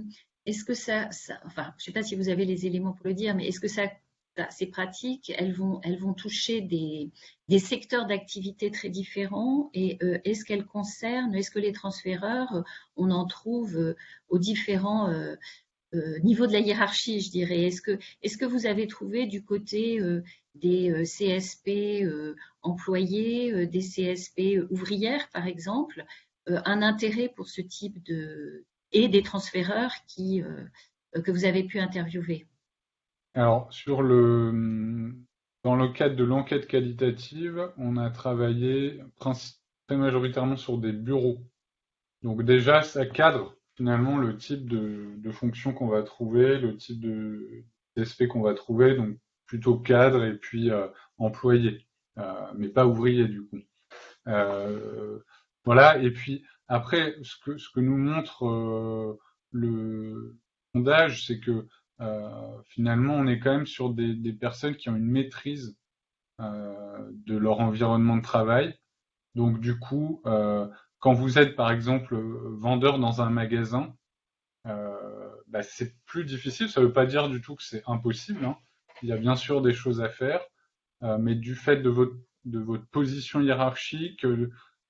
est-ce que ça, enfin, je ne sais pas si vous avez les éléments pour le dire, mais est-ce que ça, ces pratiques, elles vont, elles vont toucher des, secteurs d'activité très différents et euh, est-ce qu'elles concernent, est-ce que les transféreurs, on en trouve euh, aux différents euh, niveaux de la hiérarchie, je dirais? Est-ce que, est que vous avez trouvé du côté des CSP employés, des CSP ouvrières, par exemple, un intérêt pour ce type de, et des transféreurs qui, euh, que vous avez pu interviewer Alors, sur le, dans le cadre de l'enquête qualitative, on a travaillé très majoritairement sur des bureaux. Donc déjà, ça cadre finalement le type de, fonction qu'on va trouver, le type SP qu'on va trouver, donc plutôt cadre et puis euh, employé, euh, mais pas ouvrier du coup. Voilà, et puis après, ce que, ce que nous montre euh, le sondage, c'est que euh, finalement, on est quand même sur des, personnes qui ont une maîtrise euh, de leur environnement de travail. Donc, du coup, quand vous êtes par exemple vendeur dans un magasin, bah, c'est plus difficile. Ça ne veut pas dire du tout que c'est impossible. Hein. Il y a bien sûr des choses à faire, mais du fait de votre, de votre position hiérarchique,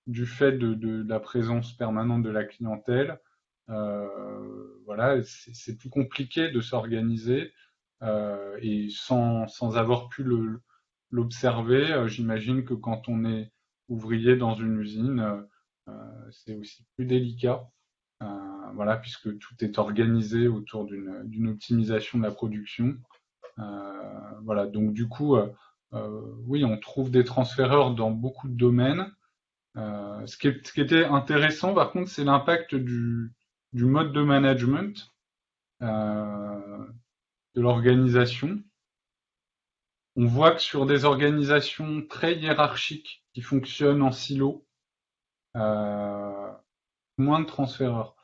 du fait de, la présence permanente de la clientèle, euh, voilà, c'est plus compliqué de s'organiser euh, et sans, sans avoir pu l'observer, euh, j'imagine que quand on est ouvrier dans une usine, c'est aussi plus délicat. voilà, puisque tout est organisé autour d'une optimisation de la production. voilà, donc du coup, oui, on trouve des transféreurs dans beaucoup de domaines. Ce, qui ce, qui était intéressant, par contre, c'est l'impact du, mode de management euh, de l'organisation. On voit que sur des organisations très hiérarchiques qui fonctionnent en silo, euh, moins de transféreurs.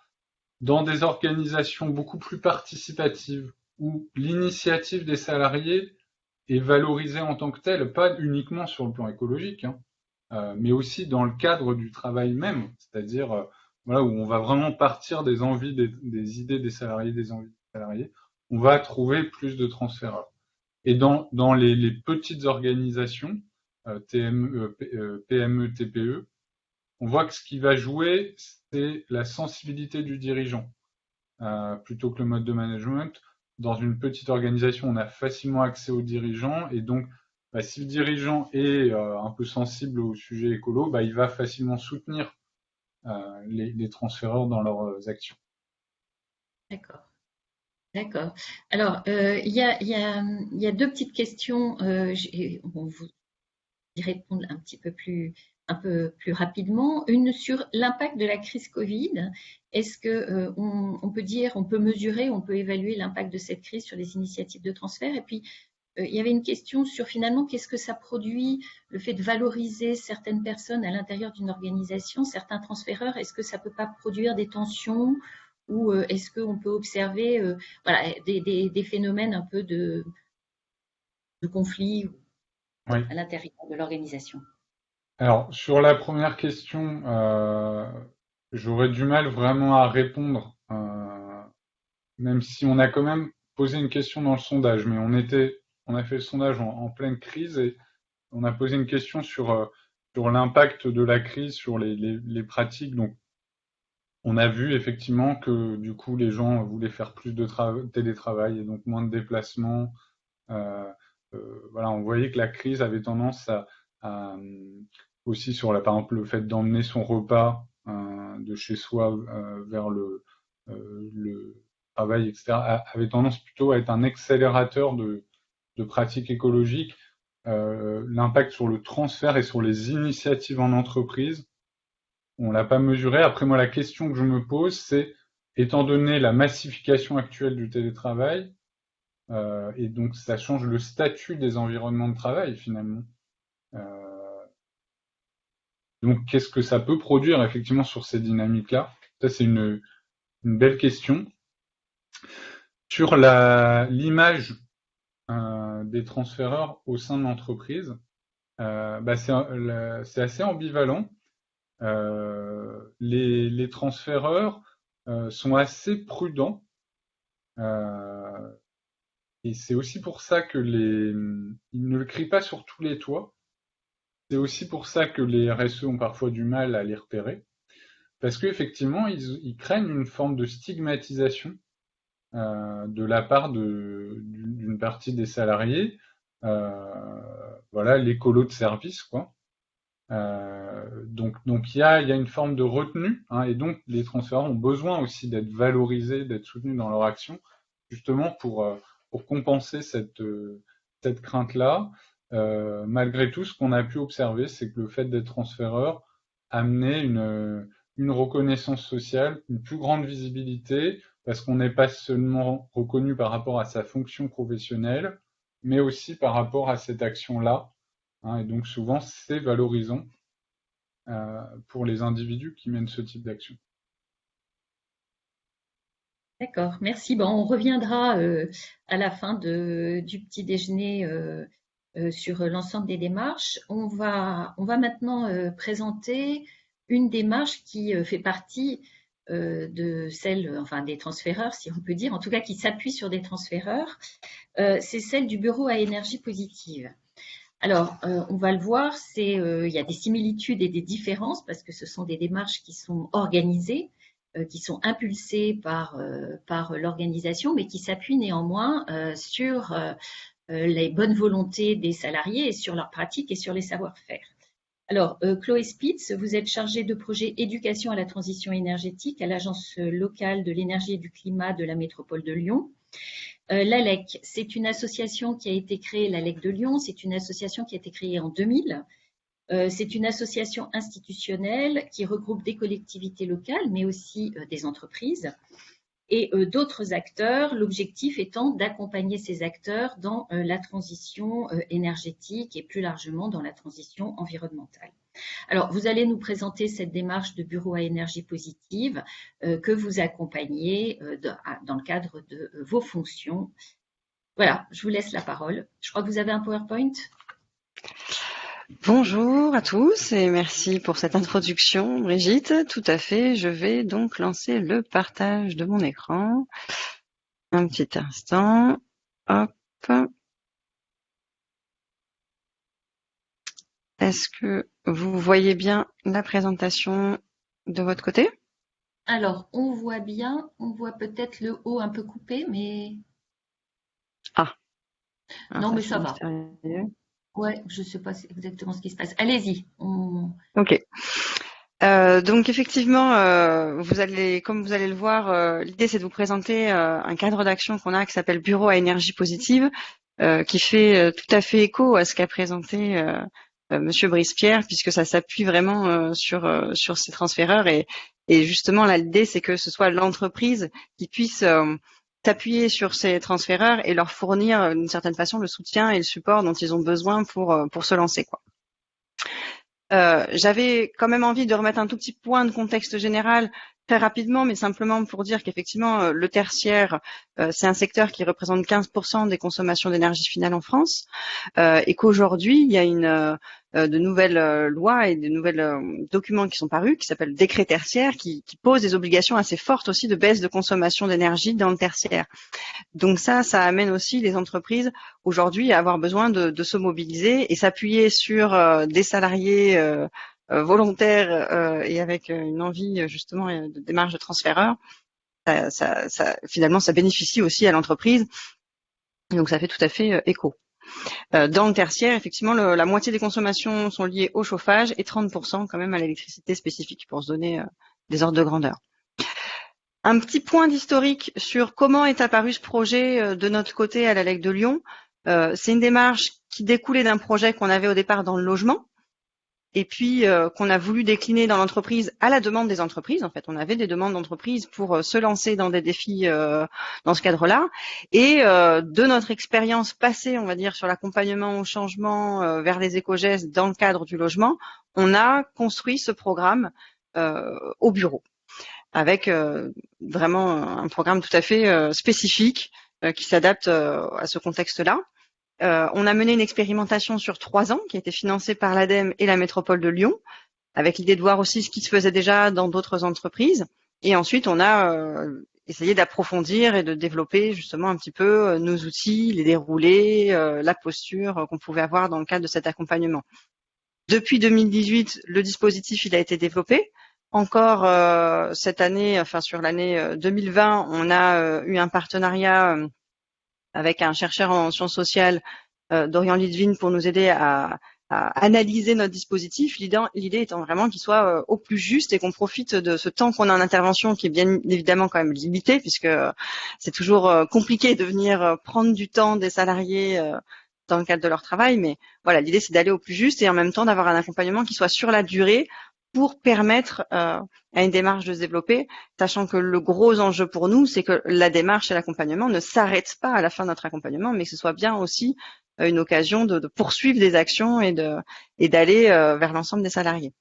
Dans des organisations beaucoup plus participatives, où l'initiative des salariés est valorisée en tant que telle, pas uniquement sur le plan écologique, hein, euh, mais aussi dans le cadre du travail même, c'est-à-dire voilà, où on va vraiment partir des envies, des, idées des salariés, des envies des salariés, on va trouver plus de transféreurs. Et dans, les, petites organisations, euh, euh, PME, TPE, on voit que ce qui va jouer, c'est la sensibilité du dirigeant, euh, plutôt que le mode de management. Dans une petite organisation, on a facilement accès aux dirigeants, et donc, bah, si le dirigeant est euh, un peu sensible au sujet écolo, bah, il va facilement soutenir euh, les, transféreurs dans leurs euh, actions. D'accord. D'accord. Alors, il y, a, deux petites questions. on vous y répondre un petit peu plus, rapidement. Une sur l'impact de la crise Covid. Est-ce que peut dire, on peut mesurer, on peut évaluer l'impact de cette crise sur les initiatives de transfert? Et puis, il y avait une question sur finalement qu'est-ce que ça produit, le fait de valoriser certaines personnes à l'intérieur d'une organisation, certains transféreurs, est-ce que ça ne peut pas produire des tensions ou euh, est-ce qu'on peut observer euh, voilà, des, phénomènes un peu de, de conflit à l'intérieur de l'organisation? Alors, sur la première question, j'aurais du mal vraiment à répondre, même si on a quand même posé une question dans le sondage, mais on était on a fait le sondage en, pleine crise et on a posé une question sur, euh, l'impact de la crise sur les, pratiques. Donc, on a vu effectivement que du coup, les gens voulaient faire plus de télétravail et donc moins de déplacements. Euh, euh, voilà, on voyait que la crise avait tendance à, aussi sur la, par exemple le fait d'emmener son repas de chez soi vers le travail, etc., avait tendance plutôt à être un accélérateur de, de pratiques écologiques, euh, l'impact sur le transfert et sur les initiatives en entreprise, on l'a pas mesuré. Après moi, la question que je me pose, c'est étant donné la massification actuelle du télétravail, euh, et donc ça change le statut des environnements de travail finalement. Euh, donc qu'est-ce que ça peut produire effectivement sur ces dynamiques-là? Ça c'est une, belle question. Sur l'image des transféreurs au sein de l'entreprise, euh, bah c'est assez ambivalent. Euh, les, transféreurs sont assez prudents. et c'est aussi pour ça que ils ne le crient pas sur tous les toits. C'est aussi pour ça que les RSE ont parfois du mal à les repérer. Parce qu'effectivement, ils, ils craignent une forme de stigmatisation euh, de la part d'une partie des salariés. Euh, voilà, l'écolo de service, quoi. Euh, donc, donc il y a, y a une forme de retenue, hein, et donc les transférants ont besoin aussi d'être valorisés, d'être soutenus dans leur action, justement pour pour compenser cette cette crainte-là. malgré tout, ce qu'on a pu observer, c'est que le fait d'être transféreur amenait une une reconnaissance sociale, une plus grande visibilité, parce qu'on n'est pas seulement reconnu par rapport à sa fonction professionnelle, mais aussi par rapport à cette action-là. Hein, et donc souvent, c'est valorisant euh, pour les individus qui mènent ce type d'action. D'accord, merci. Bon, on reviendra euh, à la fin de, du petit déjeuner euh, sur l'ensemble des démarches. On va, on va maintenant présenter une démarche qui fait partie de celle, enfin des transféreurs, si on peut dire, en tout cas qui s'appuie sur des transféreurs, c'est celle du bureau à énergie positive. Alors, on va le voir, c'est il y a des similitudes et des différences parce que ce sont des démarches qui sont organisées, qui sont impulsées par, par l'organisation, mais qui s'appuient néanmoins sur les bonnes volontés des salariés et sur leurs pratiques et sur les savoir-faire. Alors, euh, Chloé Spitz, vous êtes chargée de projet éducation à la transition énergétique à l'Agence locale de l'énergie et du climat de la métropole de Lyon. Euh, L'ALEC, c'est une association qui a été créée, l'ALEC de Lyon, c'est une association qui a été créée en 2000. Euh, c'est une association institutionnelle qui regroupe des collectivités locales, mais aussi des entreprises et euh, d'autres acteurs, l'objectif étant d'accompagner ces acteurs dans euh, la transition euh, énergétique et plus largement dans la transition environnementale. Alors, vous allez nous présenter cette démarche de bureau à énergie positive que vous accompagnez dans le cadre de vos fonctions. Voilà, je vous laisse la parole. Je crois que vous avez un PowerPoint? Bonjour à tous et merci pour cette introduction, Brigitte. Tout à fait, je vais donc lancer le partage de mon écran. Un petit instant. Hop. Est-ce que vous voyez bien la présentation de votre côté? Alors, on voit bien, on voit peut-être le haut un peu coupé, mais... Ah. non, mais ça va. Ouais, je ne sais pas exactement ce qui se passe. Allez-y. Ok. Euh, donc effectivement, euh, vous allez, comme vous allez le voir, euh, l'idée c'est de vous présenter un cadre d'action qu'on a qui s'appelle Bureau à énergie positive, qui fait tout à fait écho à ce qu'a présenté Monsieur Brice-Pierre, puisque ça s'appuie vraiment sur sur ces transféreurs et, et justement l'idée c'est que ce soit l'entreprise qui puisse s'appuyer sur ces transféreurs et leur fournir euh, d'une certaine façon le soutien et le support dont ils ont besoin pour, euh, pour se lancer. Quoi. Euh, J'avais quand même envie de remettre un tout petit point de contexte général très rapidement, mais simplement pour dire qu'effectivement, euh, le tertiaire, c'est un secteur qui représente 15% des consommations d'énergie finale en France, euh, et qu'aujourd'hui, il y a une, euh, de nouvelles euh, lois et de nouvelles euh, documents qui sont parus, qui s'appellent décret tertiaire, qui, qui posent des obligations assez fortes aussi de baisse de consommation d'énergie dans le tertiaire. Donc ça, ça amène aussi les entreprises aujourd'hui à avoir besoin de, de se mobiliser et s'appuyer sur des salariés volontaires et avec une envie justement de démarche de transféreur. Ça, finalement, ça bénéficie aussi à l'entreprise. Donc ça fait tout à fait écho. Euh, dans le tertiaire, effectivement, la moitié des consommations sont liées au chauffage et 30% quand même à l'électricité spécifique pour se donner euh, des ordres de grandeur. Un petit point d'historique sur comment est apparu ce projet euh, de notre côté à la LEC de Lyon. C'est une démarche qui découlait d'un projet qu'on avait au départ dans le logement, et puis euh, qu'on a voulu décliner dans l'entreprise à la demande des entreprises. En fait, on avait des demandes d'entreprises pour euh, se lancer dans des défis euh, dans ce cadre-là. Et de notre expérience passée, on va dire, sur l'accompagnement au changement vers les éco-gestes dans le cadre du logement, on a construit ce programme au bureau avec vraiment un programme tout à fait spécifique qui s'adapte à ce contexte-là. Euh, on a mené une expérimentation sur trois ans qui a été financée par l'ADEME et la métropole de Lyon, avec l'idée de voir aussi ce qui se faisait déjà dans d'autres entreprises. Et ensuite, on a euh, essayé d'approfondir et de développer justement un petit peu euh, nos outils, les déroulés, la posture qu'on pouvait avoir dans le cadre de cet accompagnement. Depuis 2018, le dispositif il a été développé. Encore cette année, enfin sur l'année 2020, on a eu un partenariat avec un chercheur en sciences sociales, euh, Dorian Lidvin, pour nous aider à, analyser notre dispositif. L'idée étant vraiment qu'il soit euh, au plus juste et qu'on profite de ce temps qu'on a en intervention, qui est bien évidemment quand même limité, puisque euh, c'est toujours compliqué de venir prendre du temps des salariés dans le cadre de leur travail. Mais voilà, l'idée c'est d'aller au plus juste et en même temps d'avoir un accompagnement qui soit sur la durée pour permettre euh, à une démarche de se développer, sachant que le gros enjeu pour nous, c'est que la démarche et l'accompagnement ne s'arrêtent pas à la fin de notre accompagnement, mais que ce soit bien aussi euh, une occasion de, poursuivre des actions et d'aller euh, vers l'ensemble des salariés.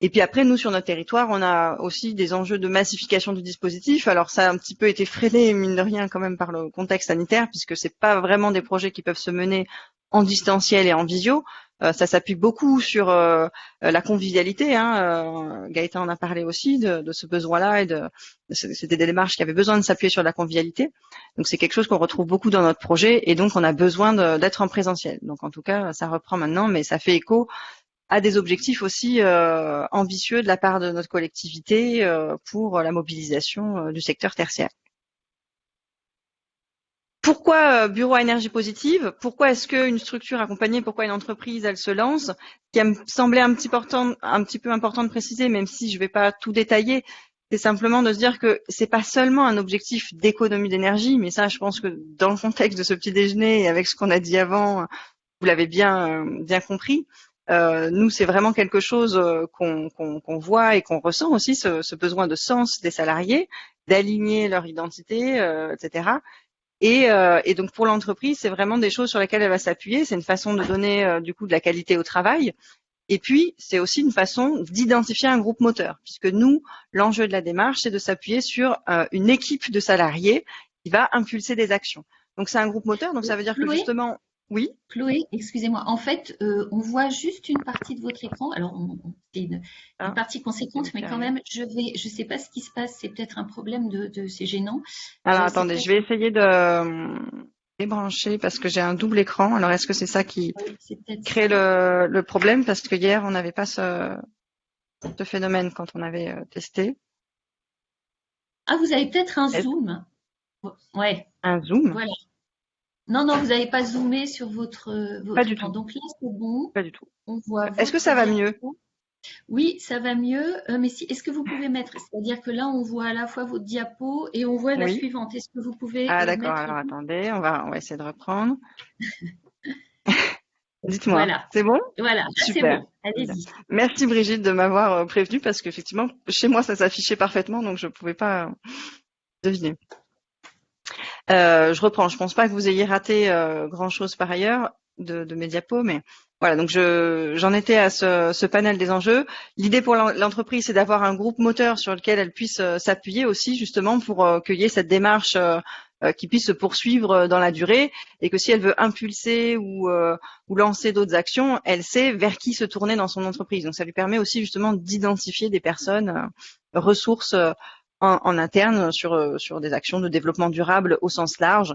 Et puis après, nous, sur notre territoire, on a aussi des enjeux de massification du dispositif. Alors ça a un petit peu été freiné, mine de rien, quand même, par le contexte sanitaire, puisque c'est pas vraiment des projets qui peuvent se mener en distanciel et en visio. Euh, ça s'appuie beaucoup sur euh, la convivialité. Hein. Gaëtan en a parlé aussi de, de ce besoin-là et de c'était des démarches qui avaient besoin de s'appuyer sur la convivialité. Donc c'est quelque chose qu'on retrouve beaucoup dans notre projet et donc on a besoin d'être en présentiel. Donc en tout cas, ça reprend maintenant, mais ça fait écho à des objectifs aussi euh, ambitieux de la part de notre collectivité euh, pour la mobilisation euh, du secteur tertiaire. Pourquoi bureau à énergie positive? Pourquoi est-ce qu'une structure accompagnée, pourquoi une entreprise, elle se lance? Qui me semblait un petit, peu important de préciser, même si je ne vais pas tout détailler, c'est simplement de se dire que c'est pas seulement un objectif d'économie d'énergie, mais ça, je pense que dans le contexte de ce petit déjeuner et avec ce qu'on a dit avant, vous l'avez bien bien compris. Euh, nous, c'est vraiment quelque chose euh, qu'on voit et qu'on ressent aussi, ce, besoin de sens des salariés, d'aligner leur identité, euh, etc. Et, donc pour l'entreprise, c'est vraiment des choses sur lesquelles elle va s'appuyer. C'est une façon de donner du coup de la qualité au travail. Et puis, c'est aussi une façon d'identifier un groupe moteur, puisque nous, l'enjeu de la démarche, c'est de s'appuyer sur une équipe de salariés qui va impulser des actions. Donc, c'est un groupe moteur, donc ça veut dire que justement, oui. Chloé, excusez-moi. En fait, euh, on voit juste une partie de votre écran. Alors, c'est une, ah. partie conséquente, mais quand même, je vais, je sais pas ce qui se passe. C'est peut-être un problème de, de c'est gênant. Alors, attendez, je vais essayer de euh, débrancher parce que j'ai un double écran. Alors, est-ce que c'est ça qui crée le, le, problème? Parce que hier, on n'avait pas ce, ce, phénomène quand on avait euh, testé. Ah, vous avez peut-être un zoom. Ouais. Un zoom? Voilà. Non, non, vous n'avez pas zoomé sur votre, votre Pas du tout. Donc là, c'est bon. Pas du tout. On voit. Est-ce que ça va mieux? Oui, ça va mieux. Euh, mais si, est-ce que vous pouvez mettre, c'est-à-dire que là, on voit à la fois votre diapo et on voit la suivante. Est-ce que vous pouvez Ah d'accord. Alors attendez, on va, on va essayer de reprendre. <laughs> Dites-moi. Voilà. C'est bon? Voilà. Super. Bon. Allez-y. Merci Brigitte de m'avoir euh, prévenu parce qu'effectivement, chez moi, ça s'affichait parfaitement, donc je ne pouvais pas deviner. Euh, je reprends. Je pense pas que vous ayez raté euh, grand chose par ailleurs de, de mes diapos, mais voilà. Donc je j'en étais à ce, ce, panel des enjeux. L'idée pour l'entreprise, c'est d'avoir un groupe moteur sur lequel elle puisse euh, s'appuyer aussi, justement, pour euh, cueillir cette démarche qui puisse se poursuivre dans la durée et que si elle veut impulser ou, ou lancer d'autres actions, elle sait vers qui se tourner dans son entreprise. Donc ça lui permet aussi justement d'identifier des personnes ressources en, interne sur, euh, sur des actions de développement durable au sens large.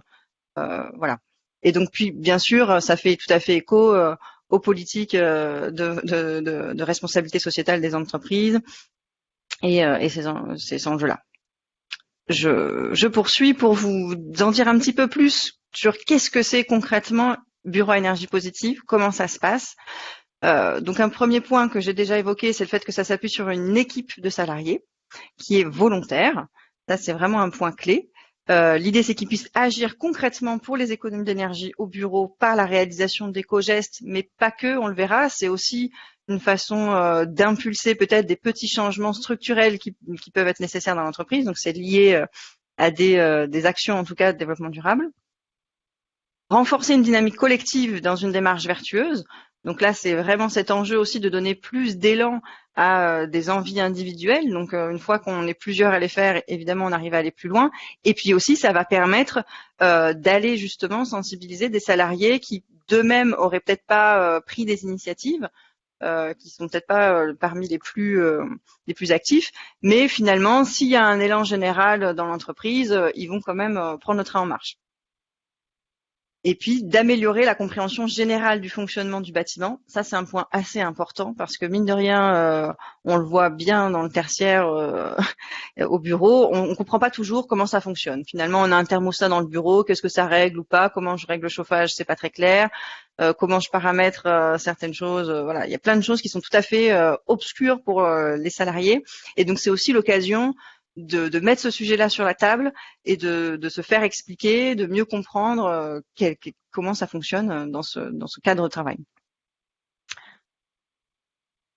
Euh, voilà. Et donc, puis, bien sûr, ça fait tout à fait écho euh, aux politiques de, de, responsabilité sociétale des entreprises et, et ces, ces enjeux-là. Je, je poursuis pour vous en dire un petit peu plus sur qu'est-ce que c'est concrètement Bureau énergie positive, comment ça se passe. Donc un premier point que j'ai déjà évoqué, c'est le fait que ça s'appuie sur une équipe de salariés qui est volontaire. Ça, c'est vraiment un point clé. Euh, l'idée, c'est qu'ils puissent agir concrètement pour les économies d'énergie au bureau par la réalisation d'éco-gestes, mais pas que, on le verra. C'est aussi une façon euh, d'impulser peut-être des petits changements structurels qui, peuvent être nécessaires dans l'entreprise. Donc, c'est lié euh, à des, des actions, en tout cas, de développement durable. Renforcer une dynamique collective dans une démarche vertueuse. Donc là, c'est vraiment cet enjeu aussi de donner plus d'élan à euh, des envies individuelles. Donc euh, une fois qu'on est plusieurs à les faire, évidemment, on arrive à aller plus loin. Et puis aussi, ça va permettre euh, d'aller justement sensibiliser des salariés qui d'eux-mêmes auraient peut-être pas pris des initiatives. Euh, qui sont peut-être pas parmi les plus les plus actifs, mais finalement, s'il y a un élan général dans l'entreprise, ils vont quand même prendre le train en marche et puis d'améliorer la compréhension générale du fonctionnement du bâtiment. Ça, c'est un point assez important parce que mine de rien, euh, on le voit bien dans le tertiaire euh, <laughs> au bureau, on ne comprend pas toujours comment ça fonctionne. Finalement, on a un thermostat dans le bureau, qu'est-ce que ça règle ou pas, comment je règle le chauffage, c'est pas très clair, euh, comment je paramètre certaines choses? voilà, il y a plein de choses qui sont tout à fait obscures pour les salariés. Et donc, c'est aussi l'occasion de, mettre ce sujet-là sur la table et de, se faire expliquer, de mieux comprendre euh, comment ça fonctionne euh, dans ce, cadre de travail.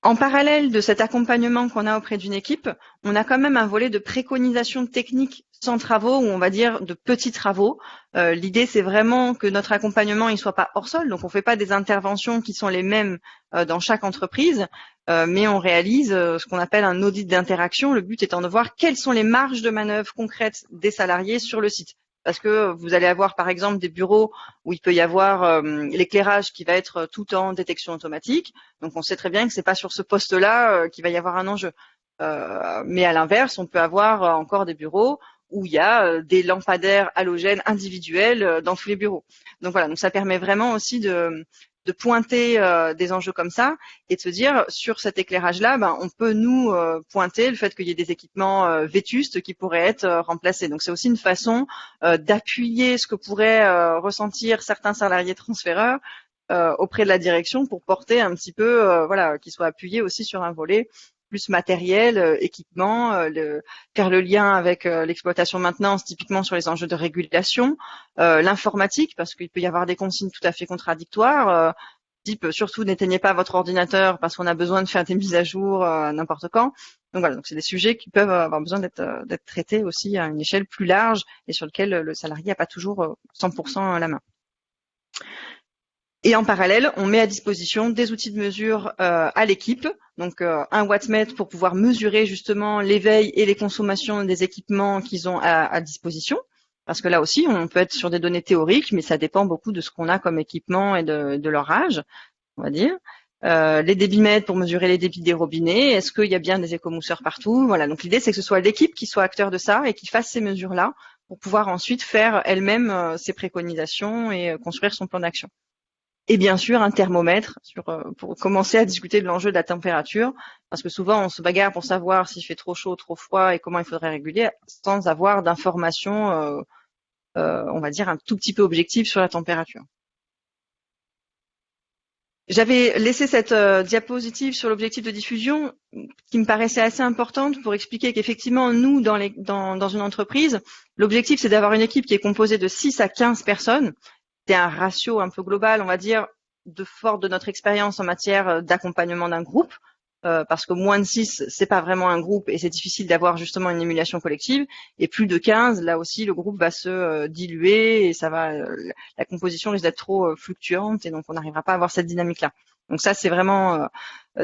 En parallèle de cet accompagnement qu'on a auprès d'une équipe, on a quand même un volet de préconisation technique sans travaux ou on va dire de petits travaux. Euh, L'idée c'est vraiment que notre accompagnement il soit pas hors sol, donc on fait pas des interventions qui sont les mêmes dans chaque entreprise, euh, mais on réalise euh, ce qu'on appelle un audit d'interaction. Le but étant de voir quelles sont les marges de manœuvre concrètes des salariés sur le site. parce que vous allez avoir par exemple des bureaux où il peut y avoir l'éclairage qui va être tout en détection automatique. Donc on sait très bien que c'est pas sur ce poste-là qu'il va y avoir un enjeu. mais à l'inverse, on peut avoir encore des bureaux où il y a des lampadaires halogènes individuels dans tous les bureaux. Donc voilà, donc ça permet vraiment aussi de, de pointer euh, des enjeux comme ça et de se dire sur cet éclairage-là, ben, on peut nous euh, pointer le fait qu'il y ait des équipements euh, vétustes qui pourraient être remplacés. Donc c'est aussi une façon d'appuyer ce que pourraient ressentir certains salariés transféreurs auprès de la direction pour porter un petit peu, voilà, qu'ils soient appuyés aussi sur un volet plus matériel, euh, équipement, euh, le, faire le lien avec euh, l'exploitation maintenance, typiquement sur les enjeux de régulation, l'informatique, parce qu'il peut y avoir des consignes tout à fait contradictoires, type surtout n'éteignez pas votre ordinateur parce qu'on a besoin de faire des mises à jour n'importe quand. Donc voilà, donc c'est des sujets qui peuvent avoir besoin d'être traités aussi à une échelle plus large et sur lequel le salarié n'a pas toujours 100% la main. Et en parallèle, on met à disposition des outils de mesure euh, à l'équipe, donc euh, un wattmètre pour pouvoir mesurer justement l'éveil et les consommations des équipements qu'ils ont à, disposition. Parce que là aussi, on peut être sur des données théoriques, mais ça dépend beaucoup de ce qu'on a comme équipement et de, leur âge, on va dire. Euh, les débitmètres pour mesurer les débits des robinets. Est-ce qu'il y a bien des écomousseurs partout? Voilà. Donc l'idée, c'est que ce soit l'équipe qui soit acteur de ça et qui fasse ces mesures-là pour pouvoir ensuite faire elle-même ses préconisations et construire son plan d'action et bien sûr un thermomètre sur, euh, pour commencer à discuter de l'enjeu de la température, parce que souvent on se bagarre pour savoir s'il fait trop chaud, trop froid et comment il faudrait réguler, sans avoir d'informations, euh, euh, on va dire, un tout petit peu objectives sur la température. J'avais laissé cette diapositive sur l'objectif de diffusion qui me paraissait assez importante pour expliquer qu'effectivement, nous, dans, les, dans, dans une entreprise, l'objectif, c'est d'avoir une équipe qui est composée de 6 à 15 personnes c'est un ratio un peu global, on va dire, de fort de notre expérience en matière euh, d'accompagnement d'un groupe, euh, parce que moins de 6, c'est pas vraiment un groupe et c'est difficile d'avoir justement une émulation collective. Et plus de 15, là aussi, le groupe va se euh, diluer et ça va, la composition risque d'être trop fluctuante et donc on n'arrivera pas à avoir cette dynamique-là. Donc ça, c'est vraiment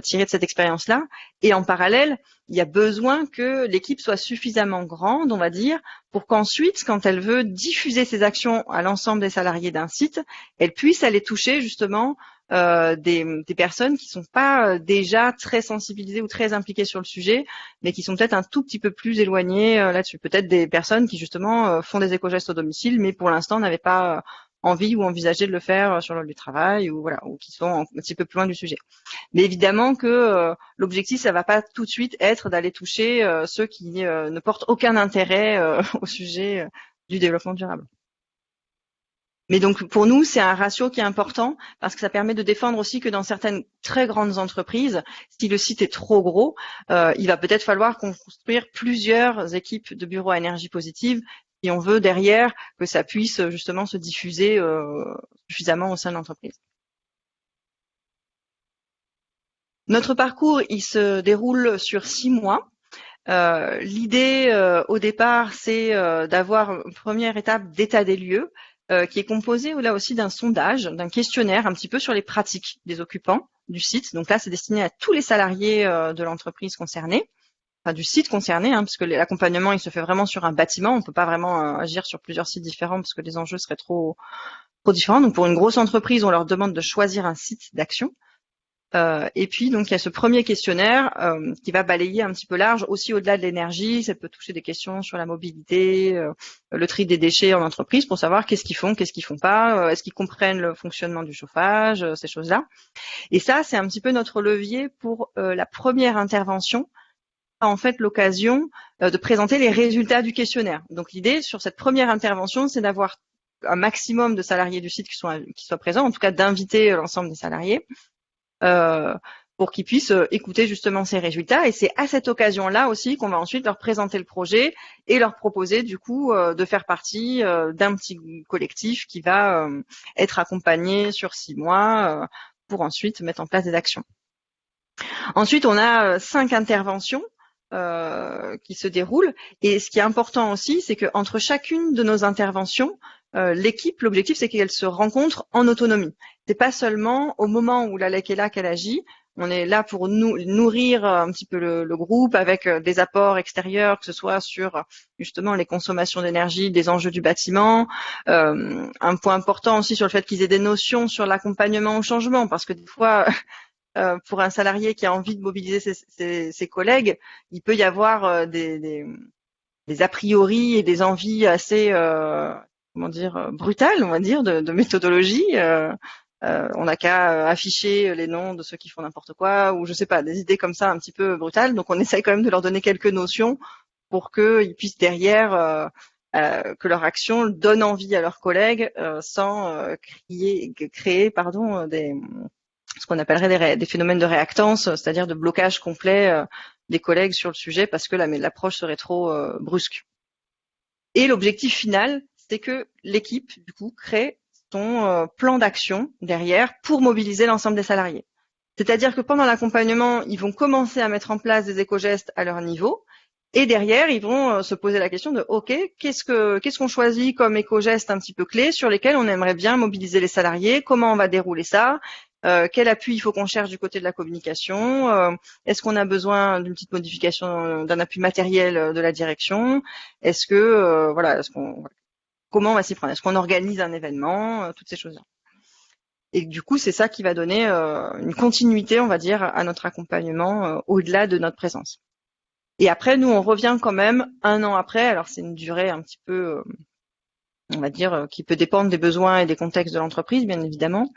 tiré de cette expérience-là. Et en parallèle, il y a besoin que l'équipe soit suffisamment grande, on va dire, pour qu'ensuite, quand elle veut diffuser ses actions à l'ensemble des salariés d'un site, elle puisse aller toucher justement euh, des, personnes qui sont pas euh, déjà très sensibilisées ou très impliquées sur le sujet, mais qui sont peut-être un tout petit peu plus éloignées euh, là-dessus. Peut-être des personnes qui justement font des éco-gestes au domicile, mais pour l'instant n'avaient pas envie ou envisager de le faire sur le lieu du travail ou voilà ou qui sont un petit peu plus loin du sujet. Mais évidemment que euh, l'objectif ça va pas tout de suite être d'aller toucher euh, ceux qui euh, ne portent aucun intérêt <laughs> au sujet du développement durable. Mais donc pour nous, c'est un ratio qui est important parce que ça permet de défendre aussi que dans certaines très grandes entreprises, si le site est trop gros, il va peut-être falloir construire plusieurs équipes de bureaux à énergie positive et on veut derrière que ça puisse euh, justement se diffuser euh, suffisamment au sein de l'entreprise. Notre parcours, il se déroule sur six mois. Euh, l'idée au départ, c'est d'avoir une première étape d'état des lieux qui est composée là aussi d'un sondage, d'un questionnaire un petit peu sur les pratiques des occupants du site. Donc là, c'est destiné à tous les salariés de l'entreprise concernée du site concerné, hein, parce que l'accompagnement il se fait vraiment sur un bâtiment, on peut pas vraiment euh, agir sur plusieurs sites différents parce que les enjeux seraient trop trop différents. Donc pour une grosse entreprise, on leur demande de choisir un site d'action. Euh, et puis donc il y a ce premier questionnaire euh, qui va balayer un petit peu large, aussi au-delà de l'énergie, ça peut toucher des questions sur la mobilité, le tri des déchets en entreprise pour savoir qu'est-ce qu'ils font, qu'est-ce qu'ils font pas, est-ce qu'ils comprennent le fonctionnement du chauffage, ces choses-là. Et ça c'est un petit peu notre levier pour la première intervention en fait l'occasion euh, de présenter les résultats du questionnaire. Donc l'idée sur cette première intervention, c'est d'avoir un maximum de salariés du site qui soient, qui soient présents, en tout cas d'inviter euh, l'ensemble des salariés euh, pour qu'ils puissent écouter justement ces résultats. Et c'est à cette occasion-là aussi qu'on va ensuite leur présenter le projet et leur proposer du coup de faire partie d'un petit collectif qui va être accompagné sur six mois pour ensuite mettre en place des actions. Ensuite, on a cinq interventions euh, qui se déroule. Et ce qui est important aussi, c'est qu'entre chacune de nos interventions, euh, l'équipe, l'objectif, c'est qu'elle se rencontre en autonomie. C'est pas seulement au moment où la LEC est là qu'elle agit. on est là pour nous nourrir un petit peu le, groupe avec des apports extérieurs, que ce soit sur justement les consommations d'énergie, des enjeux du bâtiment. un point important aussi sur le fait qu'ils aient des notions sur l'accompagnement au changement, parce que des fois, pour un salarié qui a envie de mobiliser ses, collègues, il peut y avoir des, des, a priori et des envies assez comment dire, euh, brutale, on va dire, de, de méthodologie. Euh, euh, on n'a qu'à afficher les noms de ceux qui font n'importe quoi, ou je sais pas, des idées comme ça un petit peu brutales. Donc on essaye quand même de leur donner quelques notions pour qu'ils puissent derrière que leur action donne envie à leurs collègues sans crier, créer pardon, des, ce qu'on appellerait des, phénomènes de réactance, c'est-à-dire de blocage complet des collègues sur le sujet parce que l'approche serait trop brusque. Et l'objectif final, c'est que l'équipe, du coup, crée son euh, plan d'action derrière pour mobiliser l'ensemble des salariés. C'est-à-dire que pendant l'accompagnement, ils vont commencer à mettre en place des éco-gestes à leur niveau. Et derrière, ils vont euh, se poser la question de OK, qu'est-ce que qu'est-ce qu'on choisit comme éco-gestes un petit peu clés sur lesquels on aimerait bien mobiliser les salariés? Comment on va dérouler ça? Euh, Quel appui il faut qu'on cherche du côté de la communication Est-ce qu'on a besoin d'une petite modification, d'un appui matériel de la direction Est-ce que voilà, est-ce qu'on comment on va s'y prendre Est-ce qu'on organise un événement euh, Toutes ces choses-là. Et du coup, c'est ça qui va donner euh, une continuité, on va dire, à notre accompagnement euh, au-delà de notre présence. Et après, nous, on revient quand même un an après. Alors, c'est une durée un petit peu, on va dire, qui peut dépendre des besoins et des contextes de l'entreprise, bien évidemment.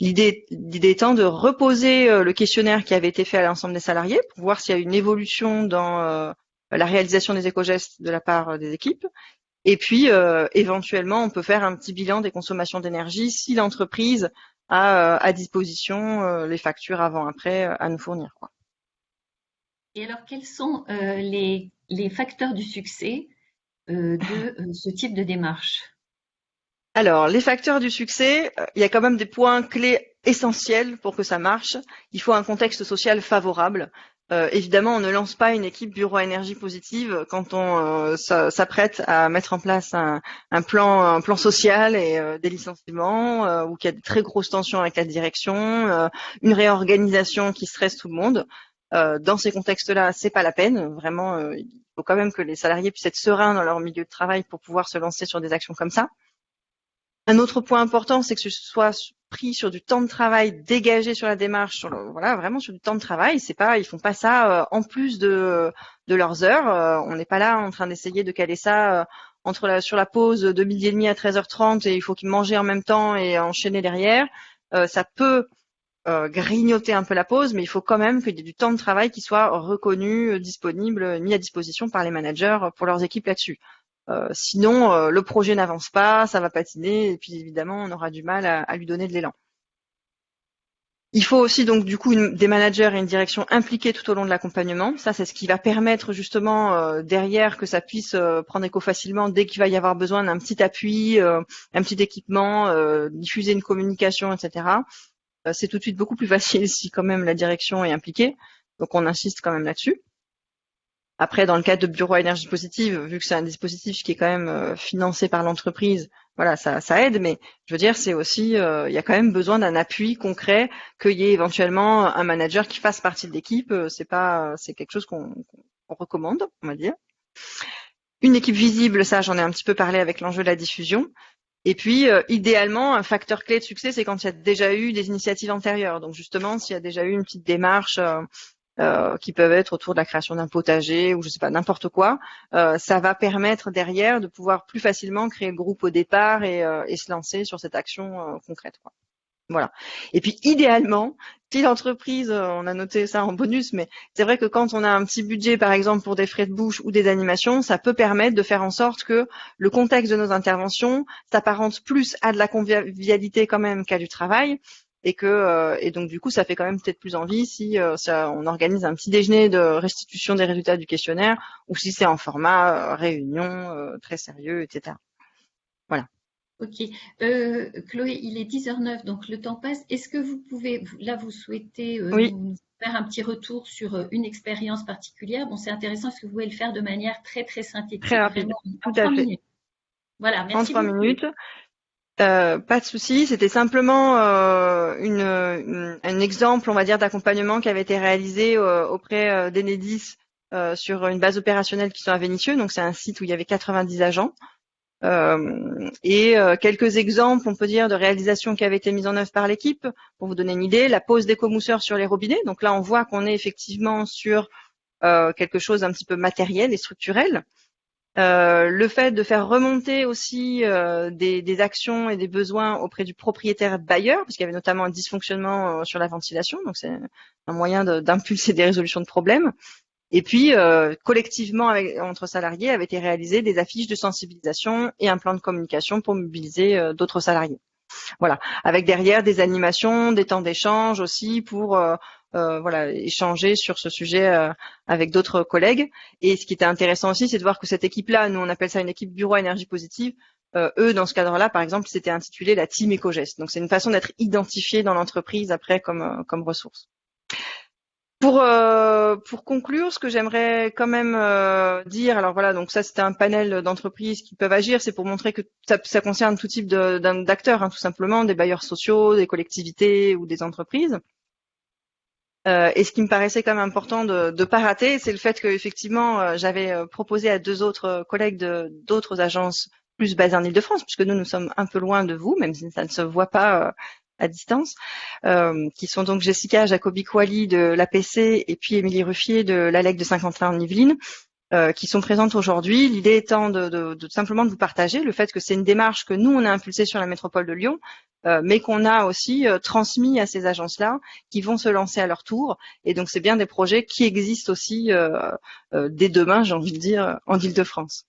L'idée, étant de reposer le questionnaire qui avait été fait à l'ensemble des salariés pour voir s'il y a une évolution dans la réalisation des éco-gestes de la part des équipes et puis, euh, éventuellement, on peut faire un petit bilan des consommations d'énergie si l'entreprise a euh, à disposition euh, les factures avant-après à nous fournir. Et alors, quels sont les, facteurs du succès de ce type de démarche? Alors, les facteurs du succès, il y a quand même des points clés essentiels pour que ça marche. Il faut un contexte social favorable. Euh, évidemment, on ne lance pas une équipe bureau énergie positive quand on euh, s'apprête à mettre en place un, plan, social et euh, des licenciements, ou qu'il y a de très grosses tensions avec la direction, une réorganisation qui stresse tout le monde. dans ces contextes-là, c'est pas la peine. Vraiment, il faut quand même que les salariés puissent être sereins dans leur milieu de travail pour pouvoir se lancer sur des actions comme ça. Un autre point important, c'est que ce soit pris sur du temps de travail dégagé sur la démarche, voilà, vraiment sur du temps de travail. C'est pas, ils font pas ça euh, en plus de, leurs heures. Euh, on n'est pas là en train d'essayer de caler ça euh, sur la pause de midi et demi à 13h30 et il faut qu'ils mangent en même temps et enchaîner derrière. ça peut grignoter un peu la pause, mais il faut quand même qu'il y ait du temps de travail qui soit reconnu, disponible, mis à disposition par les managers pour leurs équipes là-dessus. Euh, sinon, euh, le projet n'avance pas, ça va patiner, et puis évidemment, on aura du mal à, lui donner de l'élan. Il faut aussi donc du coup des managers et une direction impliqués tout au long de l'accompagnement. Ça, c'est ce qui va permettre justement euh, derrière que ça puisse prendre écho facilement dès qu'il va y avoir besoin d'un petit appui, un petit équipement, diffuser une communication, etc. c'est tout de suite beaucoup plus <laughs> facile si quand même la direction est impliquée. Donc on insiste quand même là-dessus. Après, dans le cadre de bureau énergie positive, vu que c'est un dispositif qui est quand même euh, financé par l'entreprise, voilà, ça, aide, mais je veux dire, c'est aussi, euh, il y a quand même besoin d'un appui concret, qu'il y ait éventuellement un manager qui fasse partie de l'équipe. Euh, c'est pas, c'est quelque chose qu'on recommande, on va dire. Une équipe visible, ça, j'en ai un petit peu parlé avec l'enjeu de la diffusion. Et puis, idéalement, un facteur clé de succès, c'est quand il y a déjà eu des initiatives antérieures. Donc, justement, s'il y a déjà eu une petite démarche qui peuvent être autour de la création d'un potager ou je sais pas n'importe quoi. Euh, ça va permettre derrière de pouvoir plus facilement créer le groupe au départ et, euh, se lancer sur cette action euh, concrète. Voilà. Et puis idéalement, si l'entreprise, euh, on a noté ça en bonus, mais c'est vrai que quand on a un petit budget, par exemple pour des frais de bouche ou des animations, ça peut permettre de faire en sorte que le contexte de nos interventions s'apparente plus à de la convivialité quand même qu'à du travail, et que euh, et donc du coup ça fait quand même peut-être plus envie si euh, ça, on organise un petit déjeuner de restitution des résultats du questionnaire ou si c'est en format euh, réunion très sérieux, etc. Voilà. Ok. Chloé, il est 10h09, donc le temps passe. Est-ce que vous pouvez, là vous souhaitez nous faire un petit retour sur une expérience particulière? Bon, c'est intéressant, est-ce que vous pouvez le faire de manière très très synthétique Très rapide, tout à fait. Minutes. Voilà, merci. 33 minutes. Euh, pas de souci, c'était simplement euh, un exemple, on va dire, d'accompagnement qui avait été réalisé euh, auprès d'Enedis sur une base opérationnelle qui sont à Vénissieux. Donc c'est un site où il y avait 90 agents. et quelques exemples, on peut dire, de réalisations qui avaient été mises en œuvre par l'équipe. Pour vous donner une idée, la pose d'éco-mousseurs sur les robinets. Donc là, on voit qu'on est effectivement sur quelque chose un petit peu matériel et structurel. Euh, le fait de faire remonter aussi euh, des, actions et des besoins auprès du propriétaire bailleur, parce qu'il y avait notamment un dysfonctionnement euh, sur la ventilation, donc c'est un moyen d'impulser des résolutions de problèmes. Et puis, collectivement, avec, entre salariés, avaient été réalisées des affiches de sensibilisation et un plan de communication pour mobiliser d'autres salariés. Voilà, avec derrière des animations, des temps d'échange aussi pour euh, voilà, échanger sur ce sujet euh, avec d'autres collègues. Et ce qui était intéressant aussi, c'est de voir que cette équipe-là, nous on appelle ça une équipe bureau énergie positive. Euh, eux, dans ce cadre-là, par exemple, c'était intitulé la team éco-geste. Donc c'est une façon d'être identifié dans l'entreprise après comme comme ressource. Pour, pour conclure, ce que j'aimerais quand même dire, alors voilà, donc ça c'était un panel d'entreprises qui peuvent agir, c'est pour montrer que ça, ça concerne tout type d'acteurs, hein, tout simplement, des bailleurs sociaux, des collectivités ou des entreprises. Euh, et ce qui me paraissait quand même important de ne pas rater, c'est le fait que effectivement, euh, j'avais euh, proposé à deux autres collègues de d'autres agences plus basées en Ile-de-France, puisque nous nous sommes un peu loin de vous, même si ça ne se voit pas à distance, qui sont donc Jessica Jacobi-Kouali de l'APC et puis Émilie Ruffier de l'ALEC de Saint-Quentin en Yvelines, euh, qui sont présentes aujourd'hui. L'idée étant de, simplement de vous partager le fait que c'est une démarche que nous, on a impulsée sur la métropole de Lyon, euh, mais qu'on a aussi euh, transmis à ces agences-là qui vont se lancer à leur tour. Et donc, c'est bien des projets qui existent aussi dès demain, j'ai envie de dire, en Ile-de-France.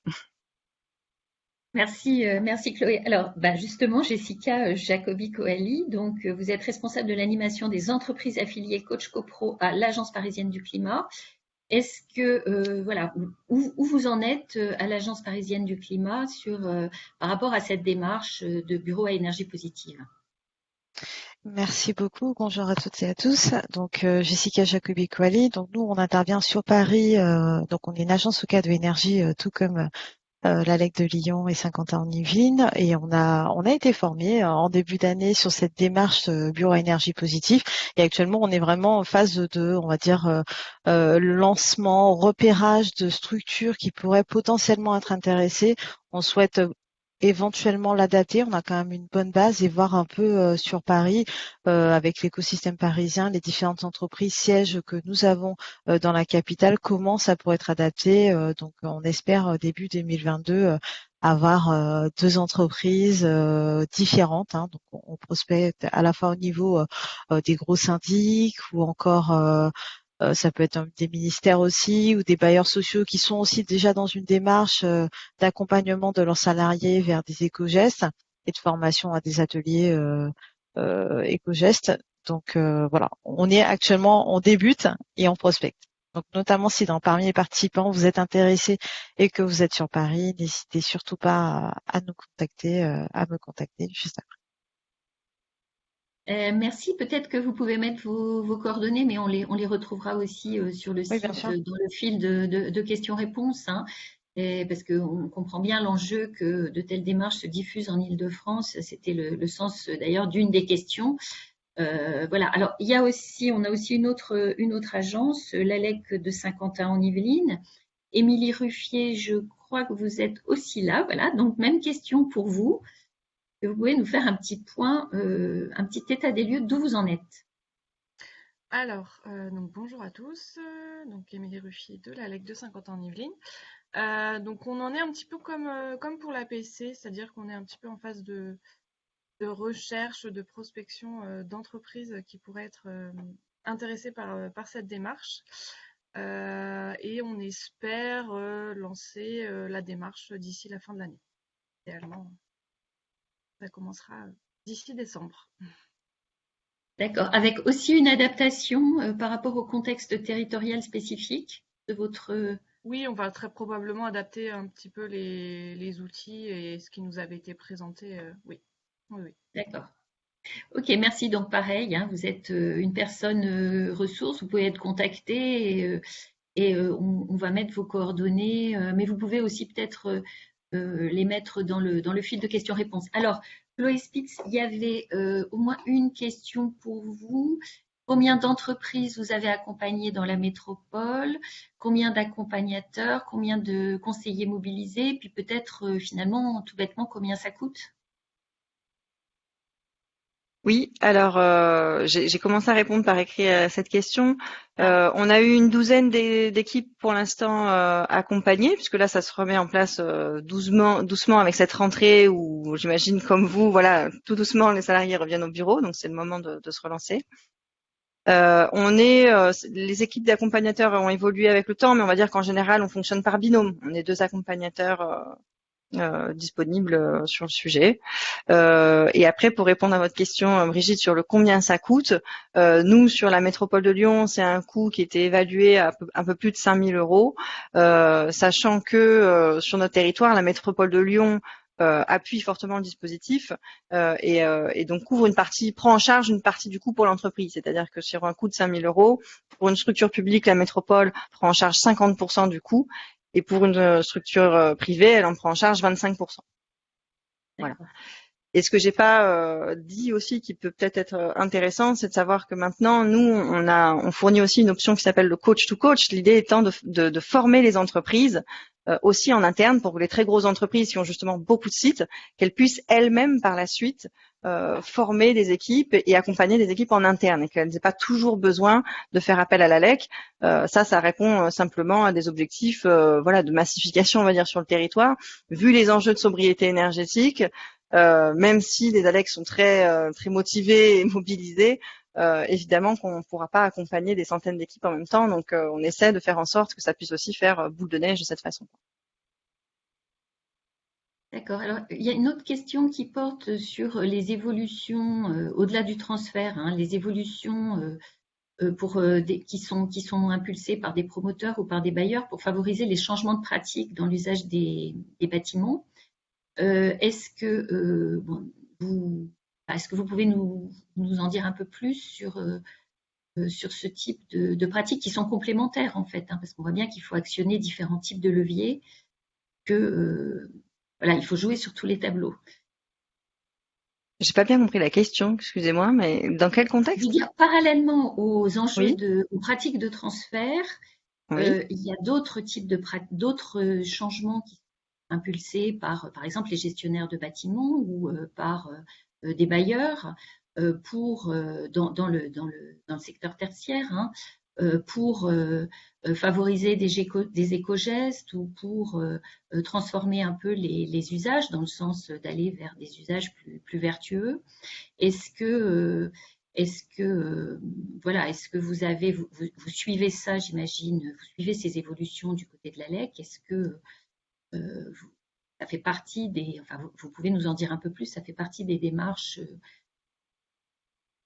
Merci, merci Chloé. Alors, bah justement, Jessica Jacobi-Coali, donc vous êtes responsable de l'animation des entreprises affiliées Coach CoPro à l'Agence parisienne du climat est-ce que, euh, voilà, où, vous en êtes euh, à l'Agence parisienne du climat sur, euh, par rapport à cette démarche de bureau à énergie positive? Merci beaucoup. Bonjour à toutes et à tous. Donc Jessica jacobi. Donc nous on intervient sur Paris. donc on est une agence au cas de énergie, tout comme euh, la LEC de Lyon et Saint-Quentin en Yvelines et on a on a été formé euh, en début d'année sur cette démarche euh, bureau énergie positive et actuellement on est vraiment en phase de on va dire lancement repérage de structures qui pourraient potentiellement être intéressées. On souhaite éventuellement l'adapter. On a quand même une bonne base et voir un peu euh, sur Paris euh, avec l'écosystème parisien, les différentes entreprises sièges que nous avons euh, dans la capitale, comment ça pourrait être adapté. donc on espère début 2022 avoir deux entreprises différentes. Hein. donc on prospecte à la fois au niveau des gros syndics ou encore euh, ça peut être des ministères aussi ou des bailleurs sociaux qui sont aussi déjà dans une démarche euh, d'accompagnement de leurs salariés vers des éco-gestes et de formation à des ateliers euh, éco-gestes. Donc voilà, on est actuellement, on débute et on prospecte. Donc notamment si dans parmi les participants vous êtes intéressés et que vous êtes sur Paris, n'hésitez surtout pas à, à nous contacter, à me contacter juste après. Euh, merci. Peut-être que vous pouvez mettre vos, coordonnées, mais on les, on les retrouvera aussi euh, sur le site, euh, dans le fil de, questions-réponses. Hein. parce qu'on comprend bien l'enjeu que de telles démarches se diffusent en Ile-de-France. C'était le, sens d'ailleurs d'une des questions. voilà. Alors, il y a aussi, on a aussi une autre, une autre agence, l'ALEC de Saint-Quentin en Yvelines. Émilie Ruffier, je crois que vous êtes aussi là. Voilà. Donc, même question pour vous vous pouvez nous faire un petit point, euh, un petit état des lieux d'où vous en êtes alors, euh, donc bonjour à tous, donc Émilie Ruffier de la LEC de 50 ans en Yvelines. Euh, donc on en est un petit peu comme, comme pour l'APC, c'est-à-dire qu'on est un petit peu en phase de, de recherche, de prospection d'entreprises qui pourraient être intéressées par, par cette démarche. et on espère lancer la démarche d'ici la fin de l'année, idéalement ça commencera d'ici décembre. D'accord. Avec aussi une adaptation euh, par rapport au contexte territorial spécifique de votre. Euh, oui, on va très probablement adapter un petit peu les, outils et ce qui nous avait été présenté. Euh, oui. oui, D'accord. Ok, merci. Donc pareil, hein, vous êtes une personne ressource, vous pouvez être contacté et, on, on, va mettre vos coordonnées, mais vous pouvez aussi peut-être euh, les mettre dans le, dans le fil de questions-réponses. Alors, Chloé Spitz, il y avait euh, au moins une question pour vous. Combien d'entreprises vous avez accompagnées dans la métropole? Combien d'accompagnateurs? Combien de conseillers mobilisés? Puis peut-être euh, finalement, tout bêtement, combien ça coûte? Oui, alors euh, j'ai commencé à répondre par écrit à cette question. Euh, on a eu une douzaine d'équipes pour l'instant euh, accompagnées, puisque là ça se remet en place doucement, doucement avec cette rentrée où j'imagine comme vous, voilà, tout doucement les salariés reviennent au bureau, donc c'est le moment de, se relancer. on est, les équipes d'accompagnateurs ont évolué avec le temps, mais on va dire qu'en général on fonctionne par binôme. On est deux accompagnateurs euh, disponible euh, sur le sujet. Euh, et après, pour répondre à votre question, Brigitte, sur le combien ça coûte, nous, sur la métropole de Lyon, c'est un coût qui était évalué à un peu plus de 5 000 euros, sachant que sur notre territoire, la métropole de Lyon appuie fortement le dispositif et, et, donc couvre une partie, prend en charge une partie du coût pour l'entreprise. C'est-à-dire que sur un coût de 5 000 euros, pour une structure publique, la métropole prend en charge 50% du coût et pour une euh, structure euh, privée, elle en prend en charge 25%. Voilà. Et ce que j'ai pas euh, dit aussi, qui peut peut-être être intéressant, c'est de savoir que maintenant, nous, on a, on fournit aussi une option qui s'appelle le coach to coach. L'idée étant de, de, de, former les entreprises aussi en interne pour que les très grosses entreprises qui ont justement beaucoup de sites, qu'elles puissent elles-mêmes par la suite euh, former des équipes et accompagner des équipes en interne et qu'elles n'aient pas toujours besoin de faire appel à la LEC. Euh, ça, ça répond euh, simplement à des objectifs voilà, de massification, on va dire, sur le territoire. Vu les enjeux de sobriété énergétique, même si les ALEC sont très, très motivés et <laughs> mobilisés, évidemment qu'on ne pourra pas accompagner des centaines d'équipes en même temps. Donc, on essaie de faire en sorte que ça puisse aussi faire boule de neige de cette façon. D'accord. Alors, il y a une autre question qui porte sur les évolutions euh, au-delà du transfert, hein, les évolutions euh, euh, qui, sont, impulsées par des promoteurs ou par des bailleurs pour favoriser les changements de pratiques dans l'usage des, bâtiments. est-ce que vous, pouvez nous, nous, en dire un peu plus sur sur ce type de, pratiques qui sont complémentaires en fait, hein, parce qu'on voit bien qu'il faut actionner différents types de leviers que voilà, il faut jouer sur tous les tableaux. J'ai pas bien compris la question, excusez-moi, mais dans quel contexte Je veux dire, parallèlement aux enjeux de, aux pratiques de transfert, euh, il y a d'autres types de d'autres changements qui sont impulsés par, par exemple, les gestionnaires de bâtiments ou euh, par euh, des bailleurs pour dans, dans, le, dans, le, dans le secteur tertiaire hein, euh, pour euh, euh, favoriser des, des éco-gestes ou pour transformer un peu les, usages dans le sens d'aller vers des usages plus, vertueux. Est-ce que est-ce que voilà, est-ce que vous avez vous, suivez ça, j'imagine, vous suivez ces évolutions du côté de la LEC? Est-ce que ça fait partie des, enfin, vous, pouvez nous en dire un peu plus Ça fait partie des démarches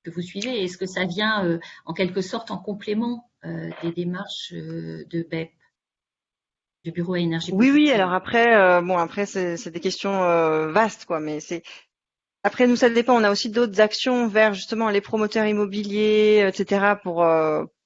que vous suivez Est-ce que ça vient euh, en quelque sorte en complément euh, des démarches euh, de BEP du bureau à énergie Oui, oui. Alors après, bon, après c'est des questions vastes, quoi. Mais c'est après nous ça dépend. On a aussi d'autres actions vers justement les promoteurs immobiliers, etc. pour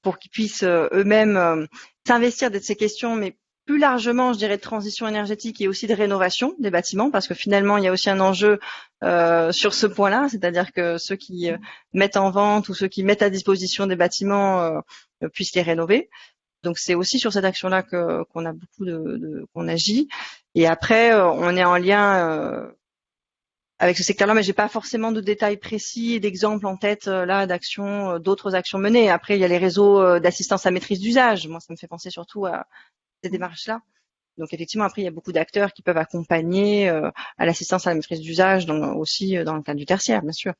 pour qu'ils puissent eux-mêmes s'investir de ces questions, mais plus largement, je dirais, de transition énergétique et aussi de rénovation des bâtiments, parce que finalement, il y a aussi un enjeu euh, sur ce point-là, c'est-à-dire que ceux qui euh, mettent en vente ou ceux qui mettent à disposition des bâtiments euh, puissent les rénover. Donc c'est aussi sur cette action-là qu'on a beaucoup de, qu'on agit. Et après, on est en lien avec ce secteur-là, mais j'ai pas forcément de détails précis et d'exemples en tête là d'actions, d'autres actions menées. Après, il y a les réseaux d'assistance à maîtrise d'usage. Moi, ça me fait penser surtout à, ces démarches-là. Donc effectivement, après, il y a beaucoup d'acteurs qui peuvent accompagner euh, à l'assistance à la maîtrise d'usage, aussi euh, dans le cadre du tertiaire, bien sûr.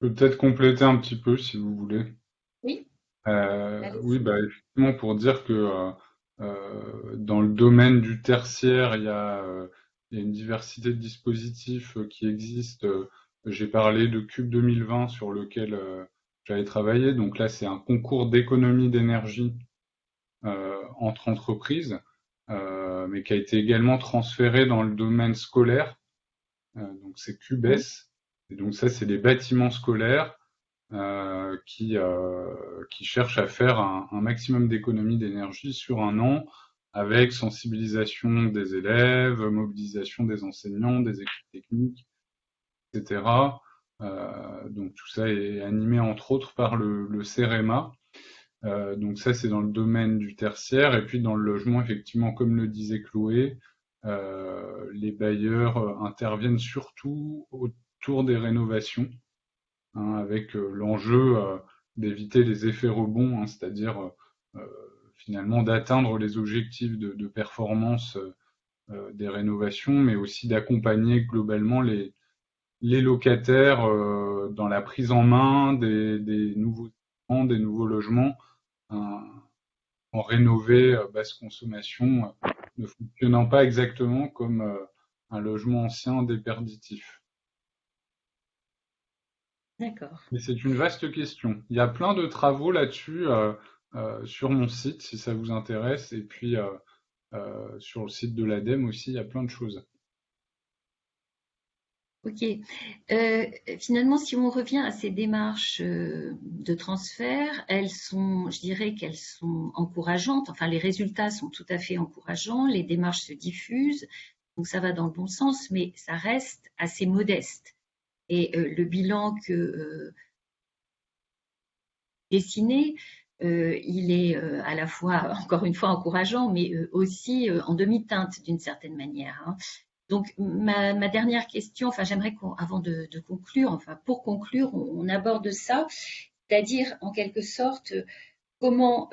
Je peux peut-être compléter un petit peu, si vous voulez. Oui. Euh, oui, bah, effectivement, pour dire que dans le domaine du tertiaire, il y a, il y a une diversité de dispositifs qui existent. J'ai parlé de Cube 2020 sur lequel j'avais travaillé. Donc là, c'est un concours d'économie d'énergie entre entreprises, euh, mais qui a été également transféré dans le domaine scolaire. Euh, donc c'est QBES. Et donc ça, c'est les bâtiments scolaires euh, qui, euh, qui cherchent à faire un, maximum d'économie d'énergie sur un an avec sensibilisation des élèves, mobilisation des enseignants, des équipes techniques, etc. donc tout ça est animé entre autres par le, le CEREMA. Donc ça c'est dans le domaine du tertiaire. Et puis dans le logement effectivement comme le disait Chloé, les bailleurs interviennent surtout autour des rénovations hein, avec l'enjeu d'éviter les effets rebonds, hein, c'est-à-dire finalement d'atteindre les objectifs de, performance euh, des rénovations, mais aussi d'accompagner globalement les, locataires euh, dans la prise en main des nouveaux des nouveaux logements en rénové euh, basse consommation ne fonctionnant pas exactement comme un logement ancien déperditif. D'accord. Mais c'est une vaste question. Il y a plein de travaux là-dessus sur mon site si ça vous intéresse. Et puis euh, sur le site de l'ADEME aussi, il y a plein de choses. Ok. Euh, finalement, si on revient à ces démarches euh, de transfert, elles sont, je dirais qu'elles sont encourageantes. Enfin, les résultats sont tout à fait encourageants. Les démarches se diffusent, donc ça va dans le bon sens, mais ça reste assez modeste. Et le bilan que dessiné euh, il est euh, à la fois, <laughs> encore une fois, encourageant, mais euh, aussi en demi-teinte d'une certaine manière. Hein. Donc, ma, dernière question, enfin, j'aimerais qu'avant de, conclure, enfin, pour conclure, on, aborde ça, c'est-à-dire, en quelque sorte, comment,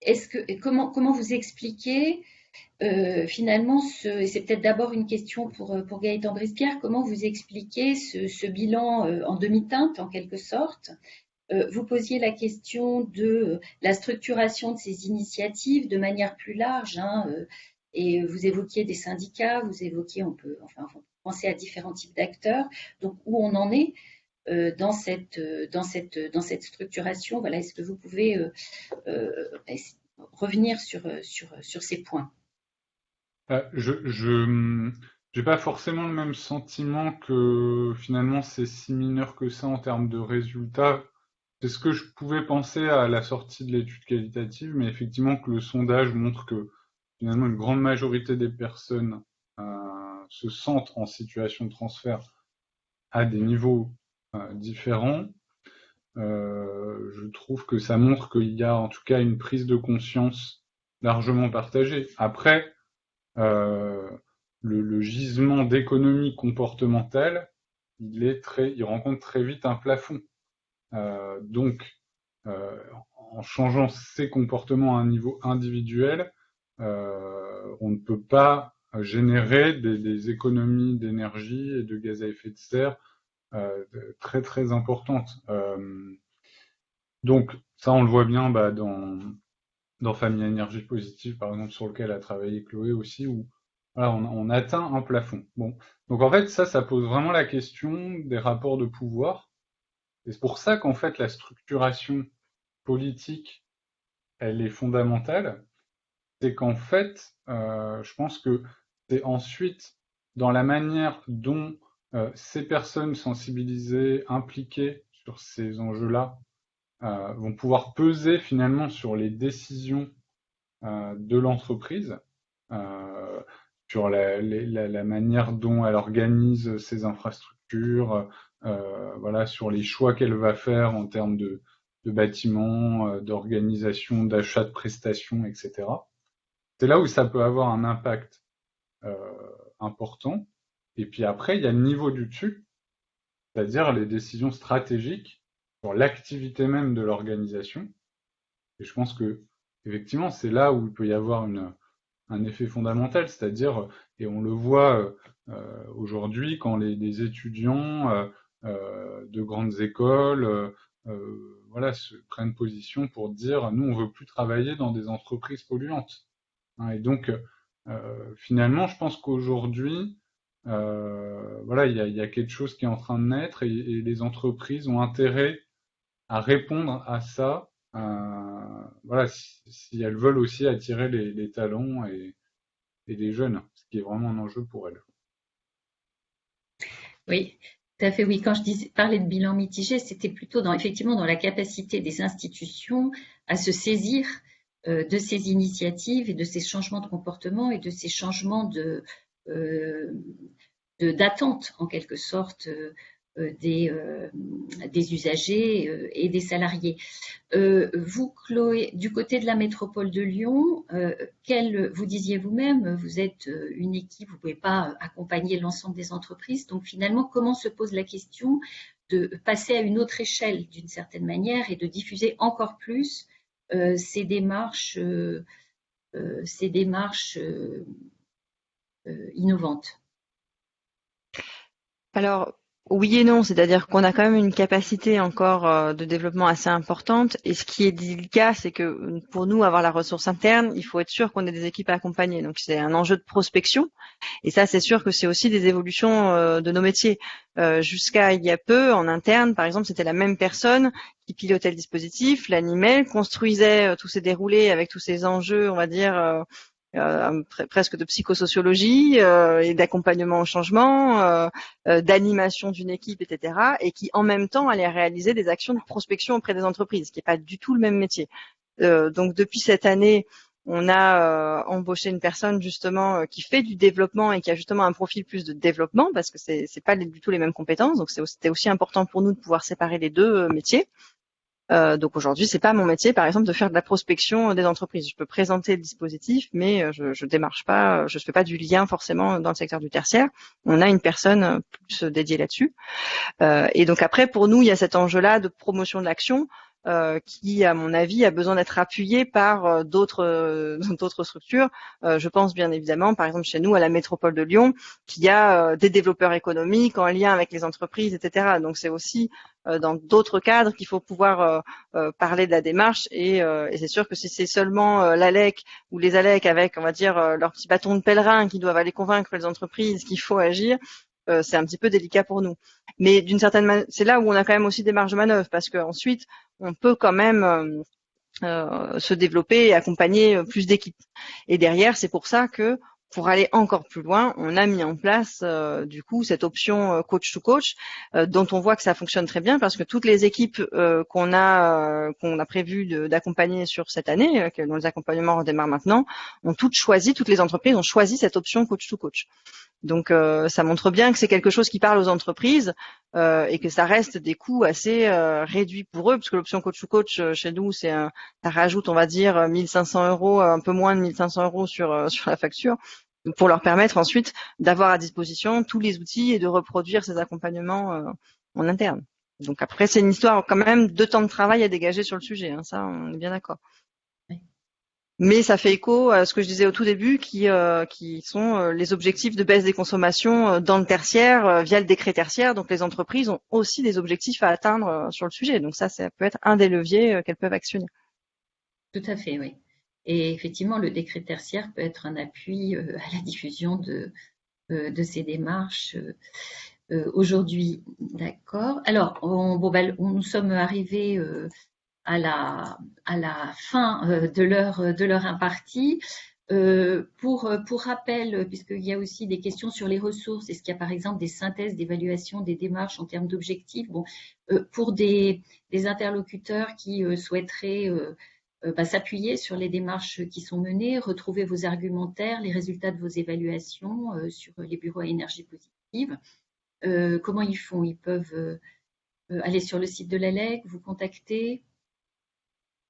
est-ce que, comment, comment vous expliquez finalement, ce, et c'est peut-être d'abord une question pour, Gaëtan Brispierre, comment vous expliquez ce, bilan en demi-teinte, en quelque sorte, euh, vous posiez la question de la structuration de ces initiatives de manière plus large, hein, euh, et vous évoquiez des syndicats, vous évoquiez, on peut, enfin, penser à différents types d'acteurs. Donc, où on en est euh, dans cette dans cette dans cette structuration? Voilà, est-ce que vous pouvez revenir sur sur sur ces points? Je j'ai pas forcément le même sentiment que finalement c'est si mineur que ça en termes de résultats. C'est ce que je pouvais penser à la sortie de l'étude qualitative, mais effectivement que le sondage montre que finalement une grande majorité des personnes euh, se sentent en situation de transfert à des niveaux euh, différents. Euh, je trouve que ça montre qu'il y a en tout cas une prise de conscience largement partagée. Après, le, gisement d'économie comportementale, il est très, il rencontre très vite un plafond. Donc, en changeant ses comportements à un niveau individuel, on ne peut pas générer des, économies d'énergie et de gaz à effet de serre très très importantes. donc ça, on le voit bien bah, dans, dans Famille Énergie Positive, par exemple, sur lequel a travaillé Chloé aussi, où on, on, atteint un plafond. Bon, donc en fait, ça, ça pose vraiment la question des rapports de pouvoir. Et c'est pour ça qu'en fait la structuration politique, elle est fondamentale. C'est qu'en fait, euh, je pense que c'est ensuite dans la manière dont euh, ces personnes sensibilisées, impliquées sur ces enjeux-là, euh, vont pouvoir peser finalement sur les décisions de l'entreprise, sur la, manière dont elle organise ses infrastructures, voilà, sur les choix qu'elle va faire en termes de, de bâtiments, d'organisation, d'achat de prestations, etc. C'est là où ça peut avoir un impact euh, important. Et puis après, il y a le niveau du dessus, c'est-à-dire les décisions stratégiques sur l'activité même de l'organisation. Et je pense que effectivement, c'est là où il peut y avoir un effet fondamental, c'est-à-dire, et on le voit euh, aujourd'hui, quand les, étudiants euh, de grandes écoles, voilà, prennent position pour dire nous on veut plus travailler dans des entreprises polluantes. Et donc finalement, je pense qu'aujourd'hui, voilà, il y a, quelque chose qui est en train de naître et, les entreprises ont intérêt à répondre à ça. voilà, si, elles veulent aussi attirer les, talents et, les jeunes, ce qui est vraiment un enjeu pour elles. Oui, tout à fait, oui. Quand je parlais de bilan mitigé, c'était plutôt dans, effectivement dans la capacité des institutions à se saisir euh, de ces initiatives et de ces changements de comportement et de ces changements euh, d'attente en quelque sorte des, des, usagers et des salariés. vous, Chloé, du côté de la métropole de Lyon, quel, vous disiez vous-même, vous êtes une équipe, vous ne pouvez pas accompagner l'ensemble des entreprises. Donc finalement, comment se pose la question de passer à une autre échelle d'une certaine manière et de diffuser encore plus ces démarches, ces démarches innovantes. Alors, oui et non, c'est-à-dire qu'on a quand même une capacité encore euh, de développement assez importante. Et ce qui est délicat, c'est que pour nous, avoir la ressource interne, il faut être sûr qu'on ait des équipes à accompagner. Donc c'est un enjeu de prospection. Et ça, c'est sûr que c'est aussi des évolutions euh, de nos métiers. Euh, jusqu'à il y a peu, en interne, par exemple, c'était la même personne qui pilotait le dispositif, l'animait, construisait tous ces déroulés avec tous ces enjeux, on va dire euh, presque de psychosociologie euh, et d'accompagnement au changement, euh, d'animation d'une équipe, etc. Et qui en même temps allait réaliser des actions de prospection auprès des entreprises, ce qui n'est pas du tout le même métier. donc depuis cette année, on a embauché une personne justement qui fait du développement et qui a justement un profil plus de développement parce que c'est c'est pas du tout les mêmes compétences. Donc c'était aussi important pour nous de pouvoir séparer les deux métiers. Euh, donc aujourd'hui, c'est pas mon métier, par exemple, de faire de la prospection des entreprises. Je peux présenter le dispositif, mais euh, je, je démarche pas, je ne fais pas du lien forcément dans le secteur du tertiaire. On a une personne plus dédiée là-dessus. Euh, et donc après, pour nous, il y a cet enjeu-là de promotion de l'action. Euh, qui, à mon avis, a besoin d'être appuyé par euh, d'autres euh, <laughs> d'autres structures. je pense bien évidemment, par exemple chez nous, à la métropole de Lyon, qui a des développeurs économiques en lien avec les entreprises, etc. Donc c'est aussi dans d'autres cadres qu'il faut pouvoir parler de la démarche. Et, et c'est sûr que si c'est seulement l'ALEC ou les ALEC avec, on va dire, leur petit bâton de pèlerin qui doivent aller convaincre les entreprises qu'il faut agir, euh, c'est un petit peu délicat pour nous. Mais d'une certaine manière, c'est là où on a quand même aussi des marges de manœuvre parce qu'ensuite, on peut quand même euh, euh, se développer et accompagner plus d'équipes. Et derrière, c'est pour ça que pour aller encore plus loin, on a mis en place du coup cette option coach to coach, dont on voit que ça fonctionne très bien parce que toutes les équipes qu'on a qu'on a prévu d'accompagner sur cette année, dont les accompagnements redémarrent maintenant, ont toutes choisi, toutes les entreprises ont choisi cette option coach to coach. Donc euh, ça montre bien que c'est quelque chose qui parle aux entreprises euh, et que ça reste des coûts assez euh, réduits pour eux, parce que l'option coach to coach chez nous, c'est ça rajoute, on va dire, 1500 euros, un peu moins de 1500 euros sur <laughs> sur la facture, pour leur permettre ensuite d'avoir à disposition tous les outils et de reproduire ces accompagnements en interne. Donc après, c'est une histoire quand même de temps de travail à dégager sur le sujet, hein, ça on est bien d'accord. Mais ça fait écho à ce que je disais au tout début, qui, euh, sont euh, les objectifs de baisse des consommations euh, dans le tertiaire via le décret tertiaire. Donc les entreprises ont aussi des objectifs à atteindre sur le sujet. Donc ça, ça peut être un des leviers qu'elles peuvent actionner. Tout à fait, oui. Et effectivement, le décret tertiaire peut être un appui à la diffusion de, ces démarches. Aujourd'hui, d'accord. Alors, on, bon, ben, nous sommes arrivés à la, fin euh, de leur, de leur imparti. Euh, pour, pour rappel, puisqu'il y a aussi des questions sur les ressources, est-ce qu'il y a par exemple des synthèses d'évaluation des démarches en termes d'objectifs? Bon, euh, Pour des, des, interlocuteurs qui souhaiteraient bah, s'appuyer sur les démarches qui sont menées, retrouver vos argumentaires, les résultats de vos évaluations sur les bureaux à énergie positive, comment ils font? Ils peuvent aller sur le site de l'ALEC, vous contacter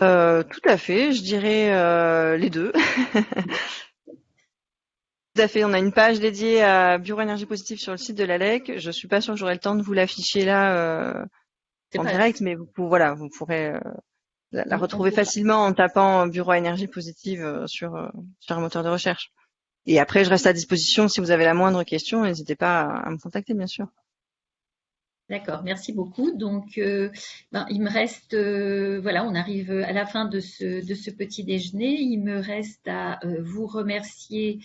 euh, tout à fait, je dirais euh, les deux. <laughs> Tout à fait, on a une page dédiée à Bureau Énergie Positive sur le site de l'ALEC. Je suis pas sûre que j'aurai le temps de vous l'afficher là euh, en direct, mais vous, voilà, vous pourrez la, retrouver facilement en tapant Bureau Énergie Positive sur, sur un moteur de recherche. Et après, je reste à disposition si vous avez la moindre question, n'hésitez pas à me contacter, bien sûr. D'accord, merci beaucoup. Donc, euh, ben, il me reste, euh, voilà, on arrive à la fin de ce, de ce petit déjeuner. Il me reste à euh, vous remercier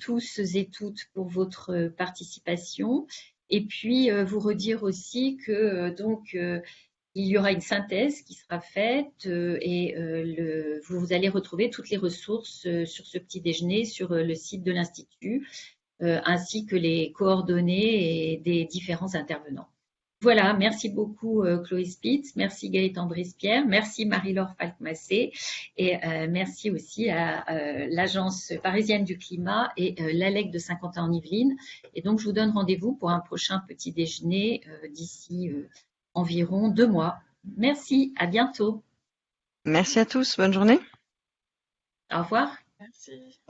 tous et toutes pour votre participation. Et puis, vous redire aussi que donc il y aura une synthèse qui sera faite et le, vous allez retrouver toutes les ressources sur ce petit déjeuner sur le site de l'Institut. Euh, ainsi que les coordonnées des différents intervenants. Voilà, merci beaucoup euh, Chloé Spitz, merci Gaëtan Brispierre, merci Marie-Laure Falkmassé et euh, merci aussi à euh, l'Agence parisienne du climat et l'ALEC de Saint-Quentin-en-Yvelines. Et donc, je vous donne rendez-vous pour un prochain petit déjeuner d'ici environ deux mois. Merci, à bientôt. Merci à tous, bonne journée. Au revoir. Merci.